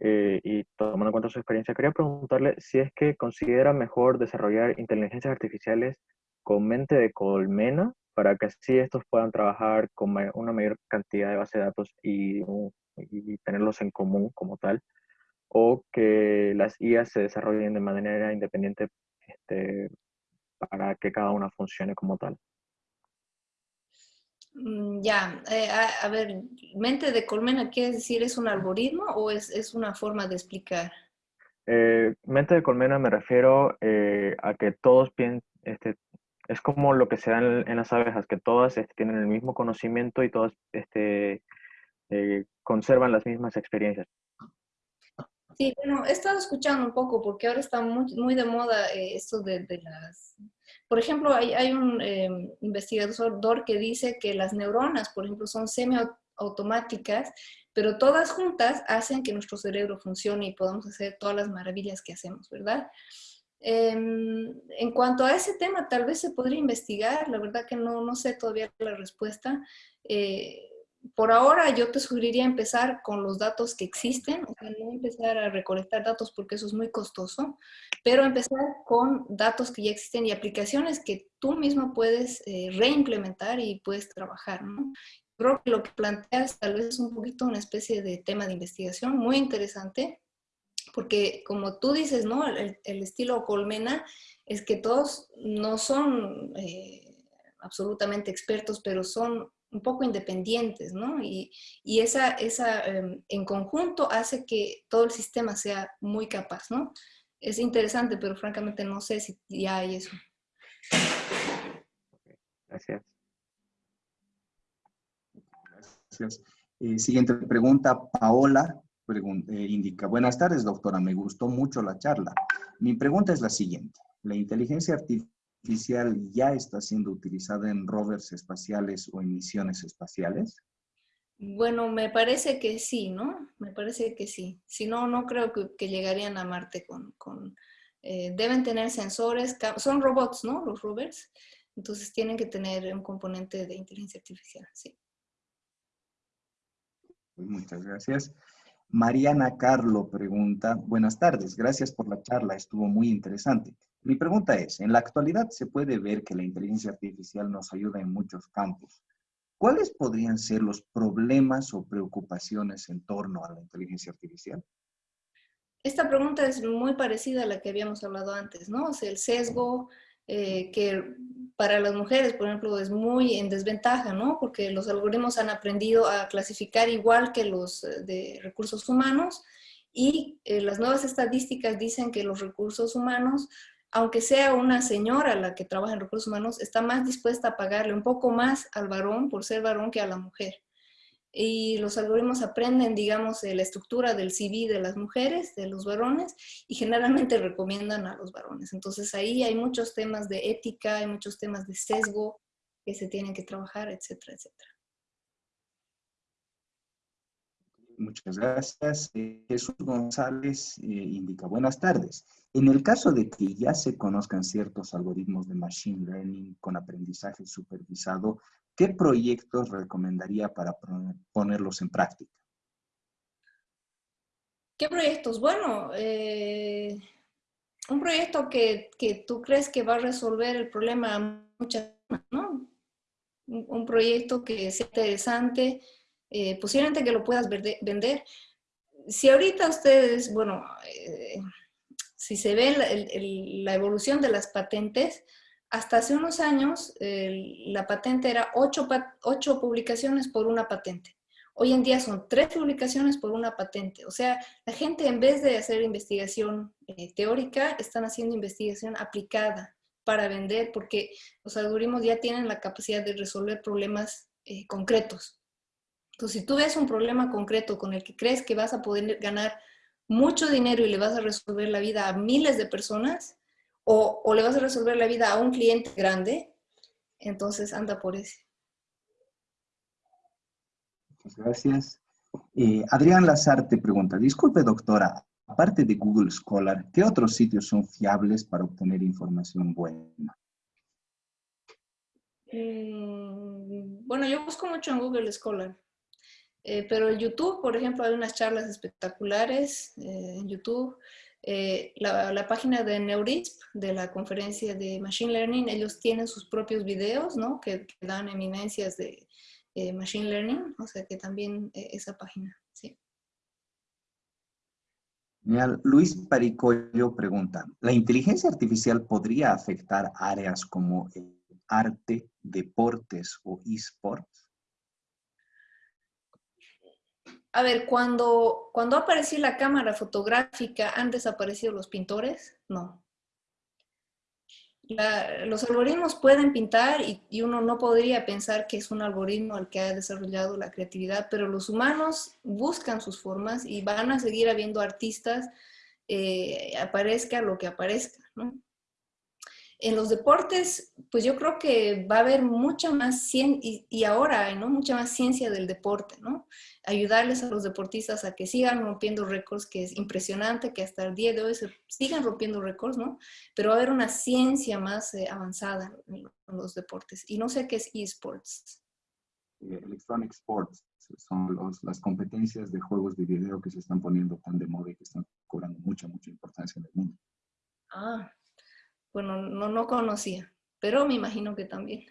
eh, y tomando en cuenta su experiencia, quería preguntarle si es que considera mejor desarrollar inteligencias artificiales con mente de colmena para que así estos puedan trabajar con una mayor cantidad de base de datos y, y tenerlos en común como tal, o que las IA se desarrollen de manera independiente este, para que cada una funcione como tal. Mm, ya, eh, a, ver, mente de colmena, ¿quiere decir es un algoritmo o es, una forma de explicar? Eh, mente de colmena me refiero eh, a que todos piensan, este, es como lo que se da en, las abejas, que todas este, tienen el mismo conocimiento y todas este, conservan las mismas experiencias. Sí, bueno, he estado escuchando un poco porque ahora está muy, muy de moda esto de, de, las por ejemplo, hay, un em, investigador que dice que las neuronas, por ejemplo, son semiautomáticas, pero todas juntas hacen que nuestro cerebro funcione y podamos hacer todas las maravillas que hacemos, ¿verdad? Em, en cuanto a ese tema, tal vez se podría investigar, la verdad que no, no sé todavía la respuesta. Eh, por ahora yo te sugeriría empezar con los datos que existen, o sea, no empezar a recolectar datos porque eso es muy costoso, pero empezar con datos que ya existen y aplicaciones que tú mismo puedes eh, reimplementar y puedes trabajar, ¿no? Creo que lo que planteas tal vez es un poquito una especie de tema de investigación muy interesante, porque como tú dices, ¿no? El, estilo colmena es que todos no son eh, absolutamente expertos, pero son un poco independientes, ¿no? Y, y esa, esa em, en conjunto hace que todo el sistema sea muy capaz, ¿no? Es interesante, pero francamente no sé si ya hay eso. Gracias. Gracias. Eh, siguiente pregunta, Paola eh, indica, buenas tardes doctora, me gustó mucho la charla. Mi pregunta es la siguiente, ¿la inteligencia artificial artificial ya está siendo utilizada en rovers espaciales o en misiones espaciales? Bueno, me parece que sí, ¿no? Me parece que sí. Si no, no creo que, llegarían a Marte con... Eh, deben tener sensores, son robots, ¿no? Los rovers. Entonces tienen que tener un componente de inteligencia artificial, sí. Muchas gracias. Mariana Carlo pregunta, buenas tardes, gracias por la charla, estuvo muy interesante. Mi pregunta es, en la actualidad se puede ver que la inteligencia artificial nos ayuda en muchos campos. ¿Cuáles podrían ser los problemas o preocupaciones en torno a la inteligencia artificial? Esta pregunta es muy parecida a la que habíamos hablado antes, ¿no? O sea, el sesgo eh, que para las mujeres, por ejemplo, es muy en desventaja, ¿no? Porque los algoritmos han aprendido a clasificar igual que los eh, de recursos humanos y eh, las nuevas estadísticas dicen que los recursos humanos aunque sea una señora la que trabaja en recursos humanos, está más dispuesta a pagarle un poco más al varón por ser varón que a la mujer. Y los algoritmos aprenden, digamos, la estructura del CV de las mujeres, de los varones, y generalmente recomiendan a los varones. Entonces ahí hay muchos temas de ética, hay muchos temas de sesgo que se tienen que trabajar, etcétera, etcétera. Muchas gracias. Eh, Jesús González eh, indica, buenas tardes. En el caso de que ya se conozcan ciertos algoritmos de Machine Learning con aprendizaje supervisado, ¿qué proyectos recomendaría para ponerlos en práctica? ¿Qué proyectos? Bueno, eh, un proyecto que, tú crees que va a resolver el problema muchas ¿no? Un, proyecto que sea interesante, eh, posiblemente que lo puedas vender. Si ahorita ustedes, bueno, eh, si se ve la, evolución de las patentes, hasta hace unos años la patente era ocho, publicaciones por una patente. Hoy en día son tres publicaciones por una patente. O sea, la gente en vez de hacer investigación eh, teórica, están haciendo investigación aplicada para vender porque los algoritmos ya tienen la capacidad de resolver problemas eh, concretos. Entonces, si tú ves un problema concreto con el que crees que vas a poder ganar mucho dinero y le vas a resolver la vida a miles de personas o, le vas a resolver la vida a un cliente grande, entonces anda por ese. Muchas gracias. Eh, Adrián Lazarte pregunta, disculpe doctora, aparte de Google Scholar, ¿qué otros sitios son fiables para obtener información buena? Mm, bueno, yo busco mucho en Google Scholar. Eh, pero en YouTube, por ejemplo, hay unas charlas espectaculares eh, en YouTube. Eh, la, página de Neurisp, de la conferencia de Machine Learning, ellos tienen sus propios videos, ¿no? Que, dan eminencias de Machine Learning, o sea que también esa página, sí. Luis Paricollo pregunta, ¿la inteligencia artificial podría afectar áreas como arte, deportes o esports? A ver, cuando, cuando apareció la cámara fotográfica, ¿han desaparecido los pintores? No. los algoritmos pueden pintar y, uno no podría pensar que es un algoritmo el que ha desarrollado la creatividad, pero los humanos buscan sus formas y van a seguir habiendo artistas, eh, aparezca lo que aparezca, ¿no? En los deportes, pues yo creo que va a haber mucha más ciencia, y, ahora hay ¿no? mucha más ciencia del deporte, ¿no? Ayudarles a los deportistas a que sigan rompiendo récords, que es impresionante que hasta el día de hoy se sigan rompiendo récords, ¿no? Pero va a haber una ciencia más eh, avanzada en los deportes. Y no sé qué es esports. Electronic Sports son las competencias de juegos de video que se están poniendo tan de moda y que están cobrando mucha, mucha importancia en el mundo. Ah, bueno, no, no conocía, pero me imagino que también.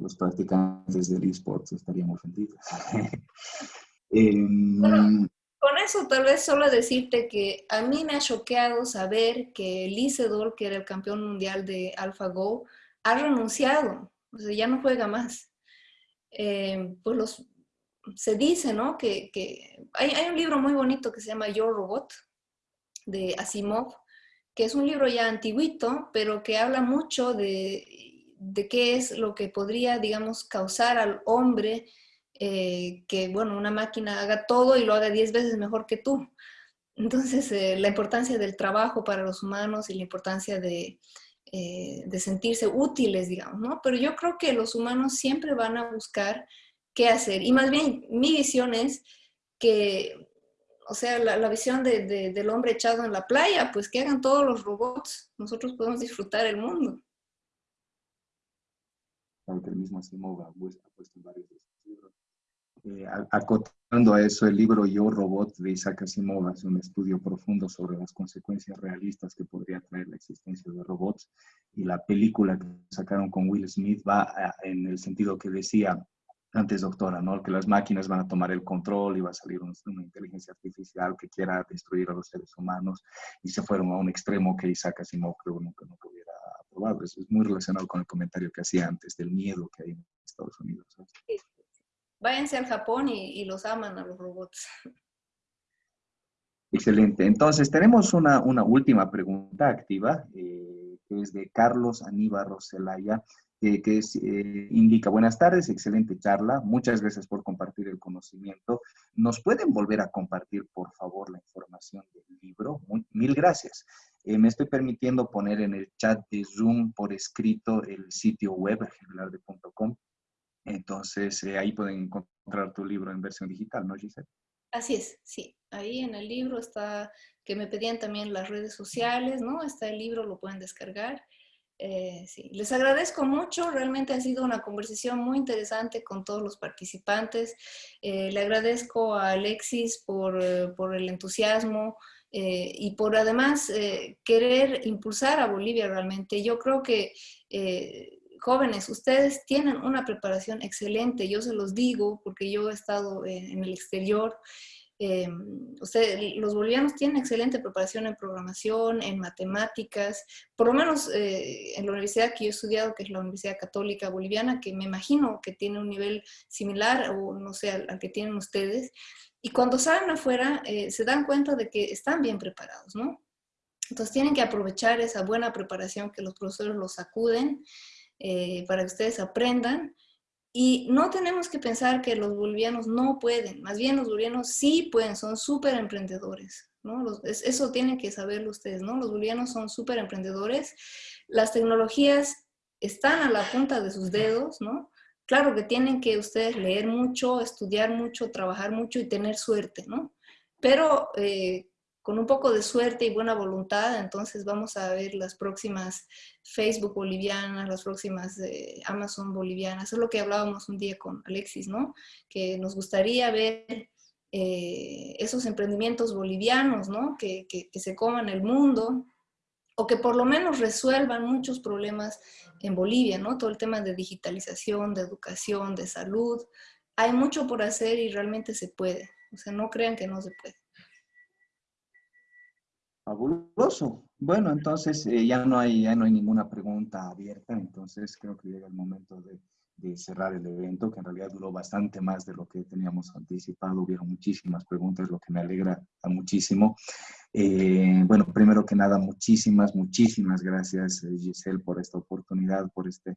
Los practicantes del esports estarían ofendidos. Em, con eso tal vez solo decirte que a mí me ha choqueado saber que Lisedor, que era el campeón mundial de AlphaGo, ha renunciado, o sea, ya no juega más. Em, pues los, se dice, ¿no? Que, hay, hay, un libro muy bonito que se llama Your Robot, de Asimov, que es un libro ya antiguito, pero que habla mucho de, qué es lo que podría, digamos, causar al hombre eh, que, bueno, una máquina haga todo y lo haga diez veces mejor que tú. Entonces, eh, la importancia del trabajo para los humanos y la importancia de eh, de sentirse útiles, digamos, ¿no? Pero yo creo que los humanos siempre van a buscar qué hacer. Y más bien, mi visión es que, o sea, la, visión del hombre echado en la playa, pues que hagan todos los robots, nosotros podemos disfrutar el mundo. Aunque el mismo Asimov ha puesto en varios de sus libros. Eh, acotando a eso, el libro Yo Robot de Isaac Asimov hace un estudio profundo sobre las consecuencias realistas que podría traer la existencia de robots y la película que sacaron con Will Smith va en el sentido que decía antes, doctora, ¿no? Que las máquinas van a tomar el control y va a salir una inteligencia artificial que quiera destruir a los seres humanos y se fueron a un extremo que Isaac Asimov creo nunca, nunca hubiera aprobado. Eso es muy relacionado con el comentario que hacía antes del miedo que hay en Estados Unidos. Váyanse al Japón y, los aman a los robots. Excelente. Entonces, tenemos una, una última pregunta activa, eh, que es de Carlos Aníbal Roselaya que eh, indica, buenas tardes, excelente charla, muchas gracias por compartir el conocimiento. ¿Nos pueden volver a compartir, por favor, la información del libro? mil gracias. Eh, me estoy permitiendo poner en el chat de Zoom por escrito el sitio web, generalde.com. Entonces, eh, ahí pueden encontrar tu libro en versión digital, ¿no, Giselle? Así es, sí. Ahí en el libro está, que me pedían también las redes sociales, ¿no? Está el libro, lo pueden descargar. Eh, sí, les agradezco mucho, realmente ha sido una conversación muy interesante con todos los participantes. Eh, le agradezco a Alexis por, eh, por el entusiasmo y por además querer impulsar a Bolivia realmente. Yo creo que jóvenes, ustedes tienen una preparación excelente, yo se los digo porque yo he estado en el exterior eh, los bolivianos tienen excelente preparación en programación, en matemáticas, por lo menos eh, en la universidad que yo he estudiado, que es la Universidad Católica Boliviana, que me imagino que tiene un nivel similar o no sé, al, que tienen ustedes. Y cuando salen afuera eh, se dan cuenta de que están bien preparados, ¿no? Entonces tienen que aprovechar esa buena preparación que los profesores los acuden eh, para que ustedes aprendan y no tenemos que pensar que los bolivianos no pueden, más bien los bolivianos sí pueden, son súper emprendedores. ¿no? eso tienen que saberlo ustedes, ¿no? Los bolivianos son súper emprendedores. Las tecnologías están a la punta de sus dedos, ¿no? Claro que tienen que ustedes leer mucho, estudiar mucho, trabajar mucho y tener suerte, ¿no? Pero eh, con un poco de suerte y buena voluntad, entonces vamos a ver las próximas Facebook bolivianas, las próximas eh, Amazon bolivianas. Es lo que hablábamos un día con Alexis, ¿no? Que nos gustaría ver eh, esos emprendimientos bolivianos, ¿no? Que, que, que se coman el mundo, o que por lo menos resuelvan muchos problemas en Bolivia, ¿no? Todo el tema de digitalización, de educación, de salud. Hay mucho por hacer y realmente se puede. O sea, no crean que no se puede. Fabuloso. Bueno, entonces eh, ya, no hay, ya no hay ninguna pregunta abierta, entonces creo que llega el momento de, cerrar el evento, que en realidad duró bastante más de lo que teníamos anticipado. Hubieron muchísimas preguntas, lo que me alegra muchísimo. Eh, bueno, primero que nada, muchísimas, muchísimas gracias, eh, Giselle, por esta oportunidad, por este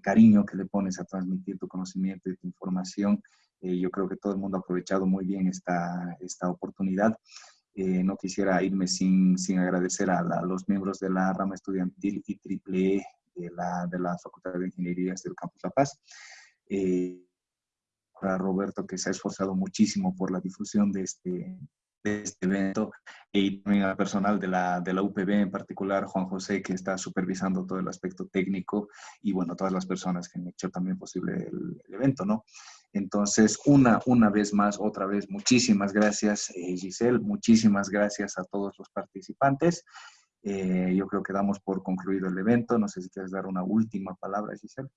cariño que le pones a transmitir tu conocimiento y tu información. yo creo que todo el mundo ha aprovechado muy bien esta, esta oportunidad. Eh, no quisiera irme sin, sin agradecer a, los miembros de la rama estudiantil y triple E de la, de la Facultad de Ingenierías del Campus La Paz. Eh, a Roberto, que se ha esforzado muchísimo por la difusión de este, de este evento, y también al personal de la, de la UPB, en particular Juan José, que está supervisando todo el aspecto técnico, y bueno, todas las personas que han hecho también posible el evento, ¿no? Entonces, una, una vez más, otra vez, muchísimas gracias, eh, Giselle, muchísimas gracias a todos los participantes. Eh, yo creo que damos por concluido el evento. No sé si quieres dar una última palabra, Giselle.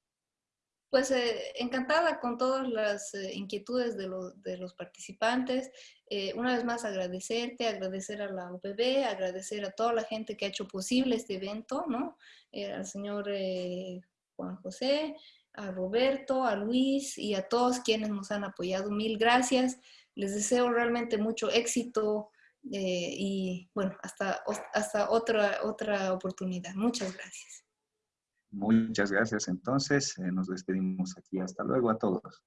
Pues eh, encantada con todas las inquietudes de, de, los participantes. una vez más agradecerte, agradecer a la UPB, agradecer a toda la gente que ha hecho posible este evento, ¿no? al señor Juan José, a Roberto, a Luis y a todos quienes nos han apoyado. Mil gracias. Les deseo realmente mucho éxito eh, y bueno, hasta, hasta otra, otra oportunidad. Muchas gracias. Muchas gracias. Entonces, eh, nos despedimos aquí. Hasta luego a todos.